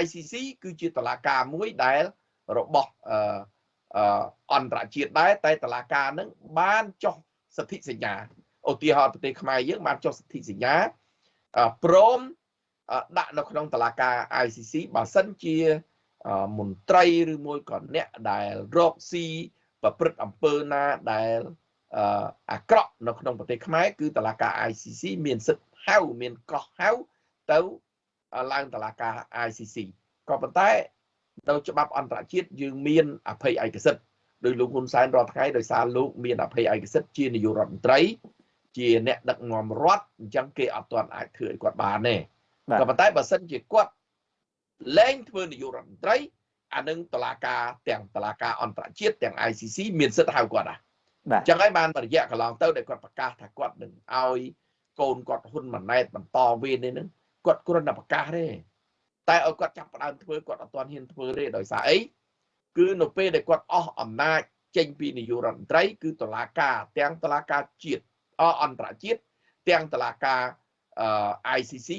ICC គឺជាតឡាការមួយដែលរបស់អឺអឺអន្តរជាតិដែរតែតឡាការហ្នឹងបានចុះសន្ធិសញ្ញាឧទាហរណ៍ប្រទេសខ្មែរយើងបានចុះសន្ធិសញ្ញាអឺព្រមអឺដាក់នៅក្នុងតឡាការ ICC បើសិនជាអឺ មន្ត្រីឬមួយក៏អ្នកដែលរកស៊ីប្រព្រឹត្តអំពើណាដែលអឺអាក្រក់នៅក្នុងប្រទេសខ្មែរគឺតឡាការ ICC មានសិទ្ធិហៅមានកោះហៅទៅឡើងតឡាការ ICC ក៏ប៉ុន្តែនៅច្បាប់អន្តរជាតិយើងមានអភ័យឯកសិទ្ធិដោយលោកហ៊ុនសែនរាល់ថ្ងៃដោយសារលោកមានអភ័យឯកសិទ្ធិជានាយករដ្ឋមន្ត្រី ជាអ្នកដឹកនាំរដ្ឋអញ្ចឹងគេអត់ទាន់អាចធ្វើឲ្យគាត់បានទេបាទក៏ប៉ុន្តែបើសិនជាគាត់ លែងធ្វើនាយករដ្ឋមន្ត្រីអានឹងតឡាការទាំងតឡាការអន្តរជាតិទាំង ICC មានសិទ្ធិហៅគាត់ដែរបាទអញ្ចឹងហើយបានរយៈកន្លងទៅដែលគាត់ប្រកាសថាគាត់នឹងឲ្យកូនគាត់ហ៊ុនម៉ាណែតបន្តវេននេះនឹងគាត់គ្រាន់តែប្រកាសទេតែឲ្យគាត់ចាប់ផ្ដើមធ្វើគាត់អត់ទាន់ហ៊ានធ្វើទេដោយសារអីគឺនៅពេលដែលគាត់អស់អំណាចចេញពីនាយករដ្ឋមន្ត្រី គឺតឡាការទាំងតឡាការជាតិអអន្តរជាតិទាំងតឡាការអឺ ICC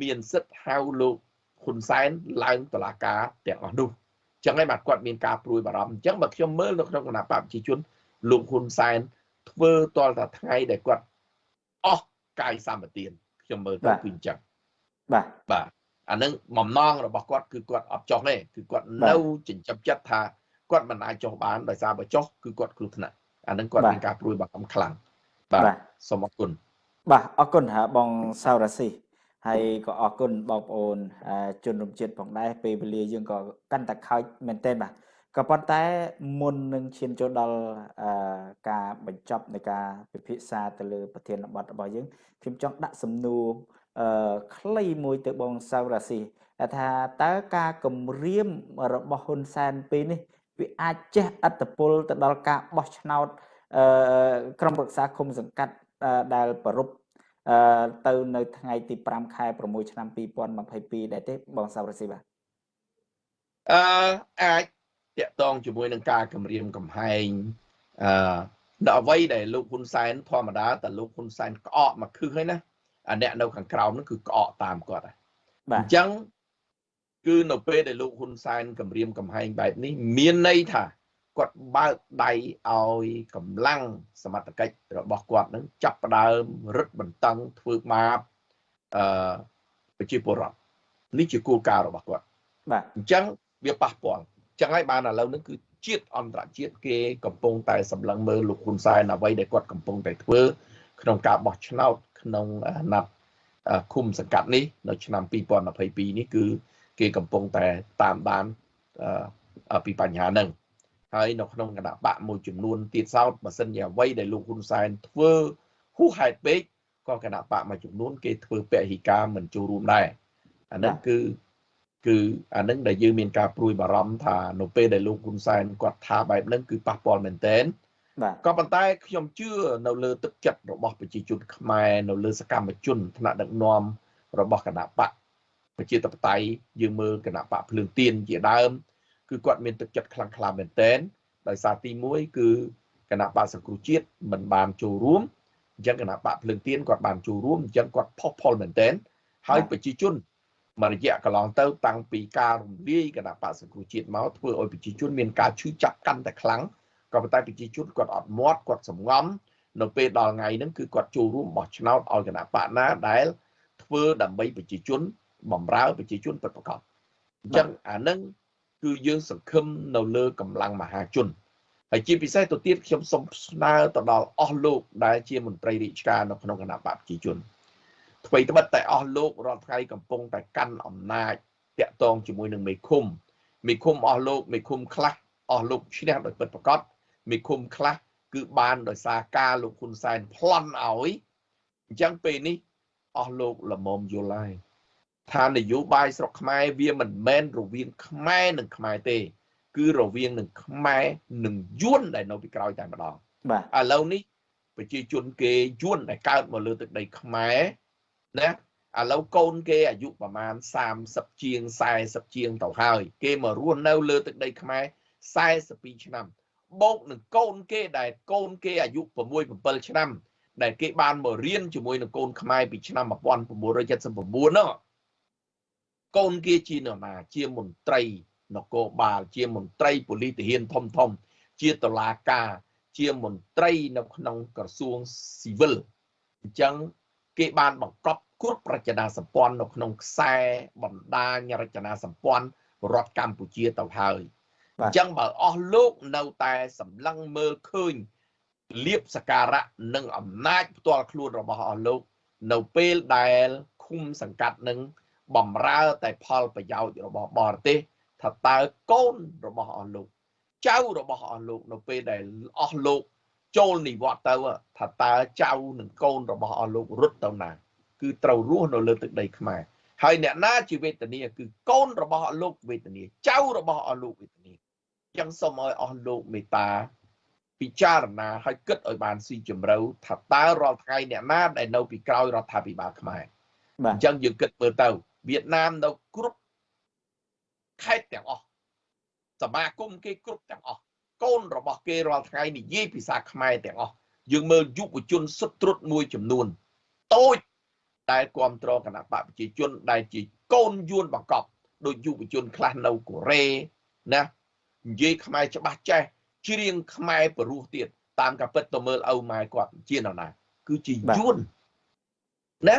មានសិទ្ធិហៅលោក ហ៊ុនសែនឡើងតឡាការទាំងអស់នោះអញ្ចឹងហើយបាទគាត់មានការព្រួយបារម្ភអញ្ចឹងបើខ្ញុំមើលនៅក្នុងគណៈបព្វជិជនលោកហ៊ុនសែនធ្វើតលតែថ្ងៃដែលគាត់អស់កាយសម្បទានខ្ញុំមើលទៅគឺអញ្ចឹងបាទបាទអានឹងបំណងរបស់គាត់គឺគាត់អត់ចុះទេគឺគាត់បាទនៅចិញ្ចឹមចិត្តថាគាត់មិនអាចចុះបានដោយសារបើចុះគឺគាត់គ្រោះថ្នាក់អានឹងគាត់បាទមានការព្រួយបារម្ភខ្លាំងបាទបាទសូមអរគុណបាទអរគុណហ่าបងសៅរ៉ាស៊ី ហើយក៏អរគុណបងប្អូនអឺជនរួមជាតិផងដែរពេលវេលាយើងក៏កាន់តែខើចមែនទែនបាទក៏ប៉ុន្តែមុននឹងឈានចូលដល់អឺការបញ្ចប់នៃការពិភាក្សាទៅលើប្រធានបទរបស់យើងខ្ញុំចង់ដាក់សំណួរអឺខ្លីមួយទៅបងសៅរ៉ាស៊ីថាតើការគម្រាមរបស់ហ៊ុនសែនពេលនេះវាអាចចេះអត្តពលទៅដល់ការបោះឆ្នោតអឺក្រុមប្រឹក្សាគុំសង្កាត់អឺដែលប្រពអឺ ទៅនៅថ្ងៃទី5ខែ6ឆ្នាំ2022ដែរទេបងសៅរ៉ាស៊ីបាទអឺអាចតាក់ទងជាមួយនឹងការគម្រាមកំហែងអឺដល់អ្វីដែលលោកហ៊ុនសែនធម្មតាតែលោកហ៊ុនសែនក្អកមកខឹសហើយណាអាអ្នកនៅខាងក្រោមហ្នឹងគឺក្អកតាមគាត់ហើយបាអទញ្ចឹងគឺនៅពេលដែលលោកហ៊ុនសែនគម្រាមកំហែងបែបនេះមានន័យថា គាត់បើកដៃឲ្យកម្លាំងសមត្ថកិច្ចរបស់គាត់នឹងចាប់ផ្ដើមរឹតបន្តឹងធ្វើបាបអឺប្រជាពលរដ្ឋនេះជាគោលការណ៍របស់គាត់បាទអញ្ចឹងវាប៉ះពាល់អញ្ចឹងហើយបានឥឡូវនេះគឺជាតិអន្តរជាតិគេកំពុងតែសម្លឹងមើលលោកហ៊ុនសែនអ្វីដែលគាត់កំពុងតែធ្វើក្នុងការបោះឆ្នោតក្នុងអាណត្តិអឺឃុំសង្កាត់នេះនៅឆ្នាំ2022នេះគឺ គេកំពុងតែតាមដានអឺអឺពីបញ្ហាហ្នឹង ហើយនៅក្នុងគណៈបកមួយចំនួនទៀតសោតបើសិនជាអ្វីដែលលោកហ៊ុនសែនធ្វើហួសហេតុពេកក៏គណៈបកមួយចំនួនគេធ្វើពហិការមិនចូលរួមដែរអាហ្នឹងគឺគឺអានឹងដែលយើងមានការព្រួយបារម្ភថានៅពេលដែលលោកហ៊ុនសែនគាត់ថាបែបហ្នឹងគឺប៉ះពាល់មែនទែនបាទក៏ប៉ុន្តែខ្ញុំជឿនៅលើទឹកចិត្តរបស់ប្រជាជនខ្មែរនៅលើសកម្មជនថ្នាក់ដឹកនាំរបស់គណៈបកប្រជាធិបតេយ្យយើងមើលគណៈបកភ្លើងទៀនជាដើម គឺគាត់មានទឹកចិត្តខ្លាំងក្លាមែនទែនដោយសារទី1គឺគណៈបកសង្គ្រោះជាតិមិនបានចូលរួមអញ្ចឹងគណៈបកភ្លើងទៀនគាត់បានចូលរួមអញ្ចឹងគាត់ផុសផុលមែនទែនហើយប្រជាជនមួយរយៈកន្លងទៅតាំងពីការរំលាយគណៈបកសង្គ្រោះជាតិមកធ្វើឲ្យប្រជាជនមានការឈឺចាប់កាន់តែខ្លាំងក៏ប៉ុន្តែប្រជាជនគាត់អត់មាត់គាត់សំងំនៅពេលដល់ថ្ងៃហ្នឹងគឺគាត់ចូលរួមបោះឆ្នោតឲ្យគណៈបកណាដែលធ្វើដើម្បីប្រជាជនបំរើប្រជាជនពិតប្រាកដអញ្ចឹងអាហ្នឹង គឺយើងសង្ឃឹមនៅលើកម្លាំងមហាជនហើយជាពិសេសទៅទៀតខ្ញុំសូមស្នើទៅដល់អស់លោកដែលជាមន្ត្រីរាជការនៅក្នុងគណៈបកប្រជាជនអ្វីត្បិតតែអស់លោករាល់ថ្ងៃកំពុងតែកាន់អំណាចតាក់ទងជាមួយនឹងមេឃុំមេឃុំអស់លោកមេឃុំខ្លះអស់លោកឈ្នះដោយពិតប្រាកដមេឃុំខ្លះគឺបានដោយសារការលោកហ៊ុនសែនប្លន់ឲ្យអញ្ចឹងពេលនេះអស់លោកល្មមយល់ហើយ ថានយោបាយស្រុកខ្មែរវាមិនមែនរវាងខ្មែរនិងខ្មែរទេ គឺរវាងនឹងខ្មែរនិងយួនដែលនៅពីក្រោយតែម្ដងបាទឥឡូវនេះប្រជាជនគេយួនដែលកើតមកលើទឹកដីខ្មែរណាឥឡូវកូនគេអាយុប្រហែល30ជាង40ជាងទៅហើយ គេមករស់នៅលើទឹកដីខ្មែរ42ឆ្នាំបូកនឹងកូនគេដែលកូនគេអាយុ6 7ឆ្នាំ ដែលគេបានមករៀនជាមួយនឹងកូនខ្មែរពីឆ្នាំ1979នោះ កូនគេជានរណាជាមន្ត្រីនគរបាលជាមន្ត្រីប៉ូលីសទាហានធំធំ ជាតុលាការ ជាមន្ត្រីនៅក្នុងក្រសួងស៊ីវិលអញ្ចឹងគេបានបង្កប់គ្រប់រចនាសម្ព័ន្ធនៅក្នុងខ្សែបណ្ដាញរចនាសម្ព័ន្ធរដ្ឋកម្ពុជាទៅហើយអញ្ចឹងបើអស់លោកនៅតែសម្លឹងមើលឃើញលៀបសការៈនិងអំណាចផ្ទាល់ខ្លួនរបស់អស់លោក នៅពេលដែលឃុំសង្កាត់នឹង បំរើតែផលប្រយោជន៍របស់បរទេសថាតើកូនរបស់អស់លោកចៅរបស់អស់លោកនៅពេលដែលអស់លោកចូលនិវត្តន៍ទៅថាតើចៅនិងកូនរបស់អស់លោករត់ទៅណា គឺត្រូវរស់នៅលើទឹកដីខ្មែរហើយអ្នកណាជាវេទនាគឺកូនរបស់អស់លោកវេទនាចៅរបស់អស់លោកវេទនាចឹងសូមឲ្យអស់លោកមេត្តាពិចារណាឲ្យគិតឲ្យបានស៊ីជម្រៅថាតើរាល់ថ្ងៃអ្នកណាដែលនៅពីក្រោយរដ្ឋាភិបាលខ្មែរអញ្ចឹងយើងគិតមើលទៅ វៀតណាមនៅគ្រប់ខេត្តទាំងអស់សមាគមគេគ្រប់ទាំងអស់កូនរបស់គេរាល់ថ្ងៃនិយាយភាសាខ្មែរទាំងអស់យើងមើលយុវជនសុទ្ធត្រុតមួយចំនួនតូចដែលគ្រប់គ្រងគណៈបកប្រជាជនដែលជាកូនយួនបង្កប់ដោយយុវជនខ្លះនៅកូរ៉េណានិយាយខ្មែរច្បាស់ចេះច្រៀងខ្មែរព្រោះទៀតតាមការពិតទៅមើលឪម៉ែគាត់ជានរណា គឺជាយួនណា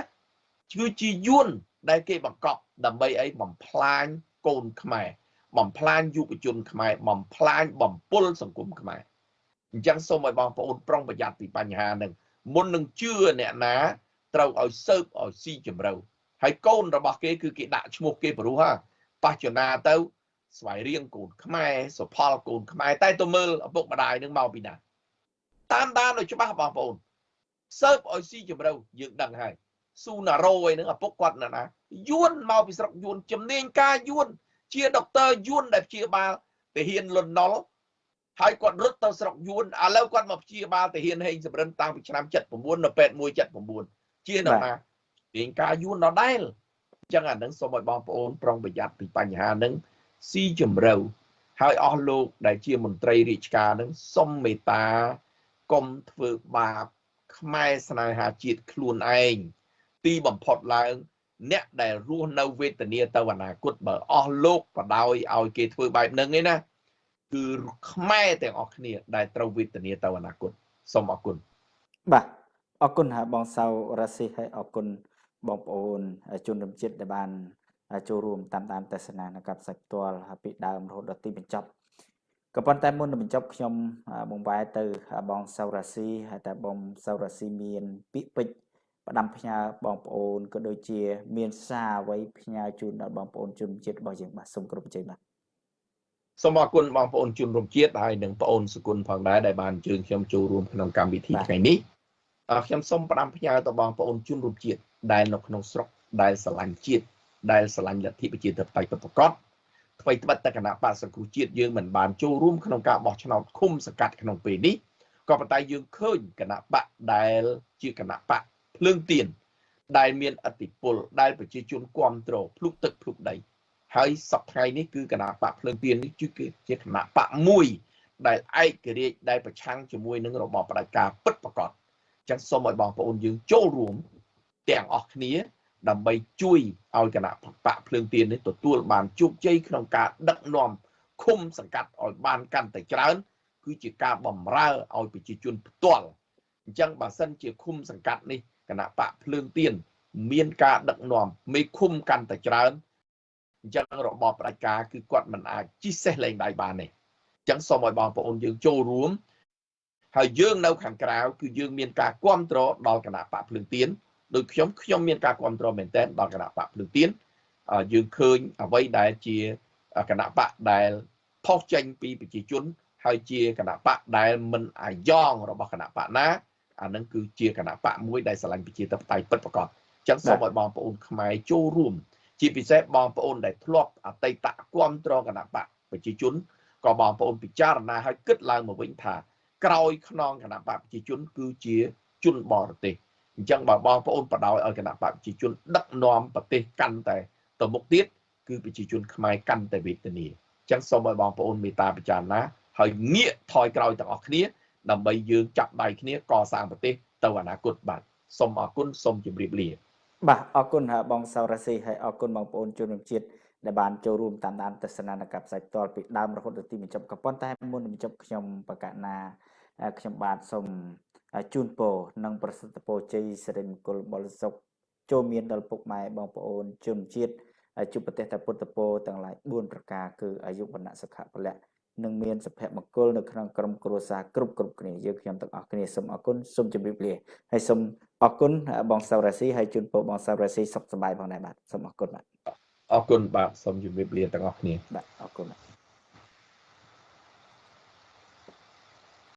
គឺជាយួន ដែលគេបង្កប់ដើម្បីអីបំផ្លាញកូនខ្មែរបំផ្លាញយុវជនខ្មែរបំផ្លាញបំពុលសង្គមខ្មែរអញ្ចឹងសូមឲ្យបងប្អូនប្រុងប្រយ័ត្នពីបញ្ហាហ្នឹងមុននឹងជឿអ្នកណាត្រូវឲ្យសើបឲ្យស៊ីជម្រៅហើយកូនរបស់គេគឺគេដាក់ឈ្មោះគេព្រោះហ่าបច្ចុប្បន្នទៅ ស្វ័យរៀងកូនខ្មែរសុផលកូនខ្មែរតែទៅមើលឪពុកម្ដាយនឹងមកពីណាតាមដានឲ្យច្បាស់បងប្អូនសើបឲ្យស៊ីជម្រៅយើងដឹងហើយ ស៊ូណារ៉ូអីហ្នឹងឪពុកគាត់ណាណាយួនមកពីស្រុកយួនជំនាញការយួនជាដុកទ័រយួនដែលព្យាបាលទាហានលន់ណុលហើយគាត់រត់ទៅស្រុកយួនឥឡូវគាត់មកព្យាបាលទាហានហេងសំរិនតាំងពីឆ្នាំ79នៅពេទ្យ179ជាដល់ណារៀងការយួនដដែលអញ្ចឹងអានឹងសូមឲ្យបងប្អូនប្រុងប្រយ័ត្នពីបញ្ហានឹងស៊ីជម្រៅហើយអស់លោកដែលជាមន្ត្រីរាជការនឹងសុំមេត្តាកុំធ្វើបាបខ្មែរស្នេហាជាតិខ្លួនឯង ទីបំផុតឡើង អ្នកដែលរស់នៅវេទនាទៅអនាគតបើអស់លោកបដ ாய் ឲ្យគេធ្វើបែបហ្នឹងឯណាគឺខ្មែរទាំងអស់គ្នា ដែលត្រូវវេទនាទៅអនាគតសូមអរគុណបាទអរគុណហើយបងសៅរ៉ាស៊ីហើយអរគុណបងប្អូនជនរួមជាតិដែលបានចូលរួមតាមដានទស្សនានៅកັບសាច់ផ្ទាល់ពីដើមរហូតដល់ទីបញ្ចប់ក៏ប៉ុន្តែមុននឹងបញ្ចប់ខ្ញុំបងវ៉ែទៅបងសៅរ៉ាស៊ីហើយតែបងសៅរ៉ាស៊ីមានពាក្យពេចន៍ ផ្ដាំផ្ញើបងប្អូនក៏ដូចជា មានសារអ្វីផ្ញើជូនដល់បងប្អូនជនជាតិរបស់យើងបាទសូមគ្រប់ជើងបាទសូមអរគុណបងប្អូនជនរួមជាតិហើយនិងបងអូនសុគន្ធផងដែរដែលបានអញ្ជើញខ្ញុំចូលរួមក្នុងកម្មវិធីថ្ងៃនេះខ្ញុំសូមផ្ដាំផ្ញើទៅបងប្អូនជនរួមជាតិដែលនៅក្នុងស្រុកដែលស្រឡាញ់ជាតិដែលស្រឡាញ់លទ្ធិប្រជាធិបតេយ្យពិតប្រាកដអ្វីត្បិតតែគណៈបកសង្គ្រោះជាតិយើងមិនបានចូលរួមក្នុងការបោះឆ្នោតឃុំសង្កាត់ក្នុងពេលនេះក៏ប៉ុន្តែយើងឃើញគណៈបកដែលជាគណៈបក ភ្លើងទៀនដែលមានអតិពលដែលប្រជាជនគ្រប់គ្រងភ្លុកទឹកភ្លុកដីហើយសប្តាហ៍នេះគឺគណៈបកភ្លើងទៀននេះគឺជាគណៈបកមួយដែលឯករាជ្យដែលប្រឆាំងជាមួយនឹងរបបផ្ដាច់ការពិតប្រាកដចឹងសូមឲ្យបងប្អូនយើងចូលរួមទាំងអស់គ្នា ដើម្បីជួយឲ្យគណៈបកភ្លើងទៀននេះទទួលបានជោគជ័យក្នុងការដឹកនាំឃុំសង្កាត់ឲ្យបានកាន់តែច្រើន គឺជាការបំរើឲ្យប្រជាជនផ្ទាល់អអញ្ចឹងបើសិនជាឃុំសង្កាត់នេះ គណៈបកភ្លើងទៀនមានការដឹកនាំមេឃុំកាន់តែច្រើនអញ្ចឹងរបបផ្ដាច់ការគឺគាត់មិនអាចជីសេះលែងដៃបានទេអញ្ចឹងសូមឲ្យបងប្អូនយើងចូលរួមហើយយើងនៅខាងក្រៅគឺយើងមានការគ្រប់គ្រងដល់គណៈបកភ្លើងទៀនដោយខ្ញុំខ្ញុំមានការគ្រប់គ្រងមែនទែនដល់គណៈបកភ្លើងទៀនយើងឃើញអ្វីដែលជាគណៈបកដែលផុសចេញពីប្រជាជន ហើយជាគណៈបកដែលមិនអាយ៉ងរបស់គណៈបកណា អានឹងគឺជាគណៈបកមួយដែលស្រឡាញ់ប្រជាធិបតេយ្យពិតប្រាកដអញ្ចឹងសូមឲ្យបងប្អូនខ្មែរចូលរួម ជាពិសេសបងប្អូនដែលធ្លាប់អតីតគ្រប់គ្រងគណៈបកប្រជាជនក៏បងប្អូនពិចារណាឲ្យគិតឡើងមកវិញថាក្រោយខ្នងគណៈបកប្រជាជនគឺជាជនបរទេសអញ្ចឹងបើបងប្អូនបដ ாய் ឲ្យគណៈបកប្រជាជនដឹកនាំប្រទេសកាន់តែទៅមុខទៀតគឺប្រជាជនខ្មែរកាន់តែវេទនាអញ្ចឹងសូមឲ្យបងប្អូនមេត្តាពិចារណាហើយងាកថយក្រោយទាំងអស់គ្នា ដើម្បីយើងចាប់ដៃគ្នាកសាងប្រទេសទៅអនាគតបាទសូមអរគុណសូមជម្រាបលាបាទអរគុណបងសៅរ៉ាស៊ីហើយអរគុណបងប្អូនជនរួមជាតិដែលបានចូលរួមតាមដានទស្សនានកម្មផ្សាយផ្ទាល់ពីដើមរហូតដល់ទីបញ្ចប់ក៏ប៉ុន្តែមុននឹងបញ្ចប់ខ្ញុំបកណាខ្ញុំបាទសូមជូនពរនិងប្រសិទ្ធពរជ័យសិរិមង្គលបរិសុខចូលមានដល់ពុកម៉ែបងប្អូនជនជាតិជួបប្រទេសតែពុទ្ធពរទាំងឡាយ4ប្រការគឺអាយុវណ្ណៈសុខៈពលៈ និងមានសុភមង្គលនៅក្នុងក្រុមគ្រួសារគ្រប់គ្រប់គ្នាយើងខ្ញុំទាំងអស់គ្នាសូមអរគុណសូមជម្រាបលាហើយសូមអរគុណបងសៅរ៉ាស៊ីហើយជូនពរបងសៅរ៉ាស៊ីសុខសប្បាយផងដែរបាទសូមអរគុណបាទអរគុណបាទសូមជម្រាបលាទាំងអស់គ្នាបាទអរគុណបាទ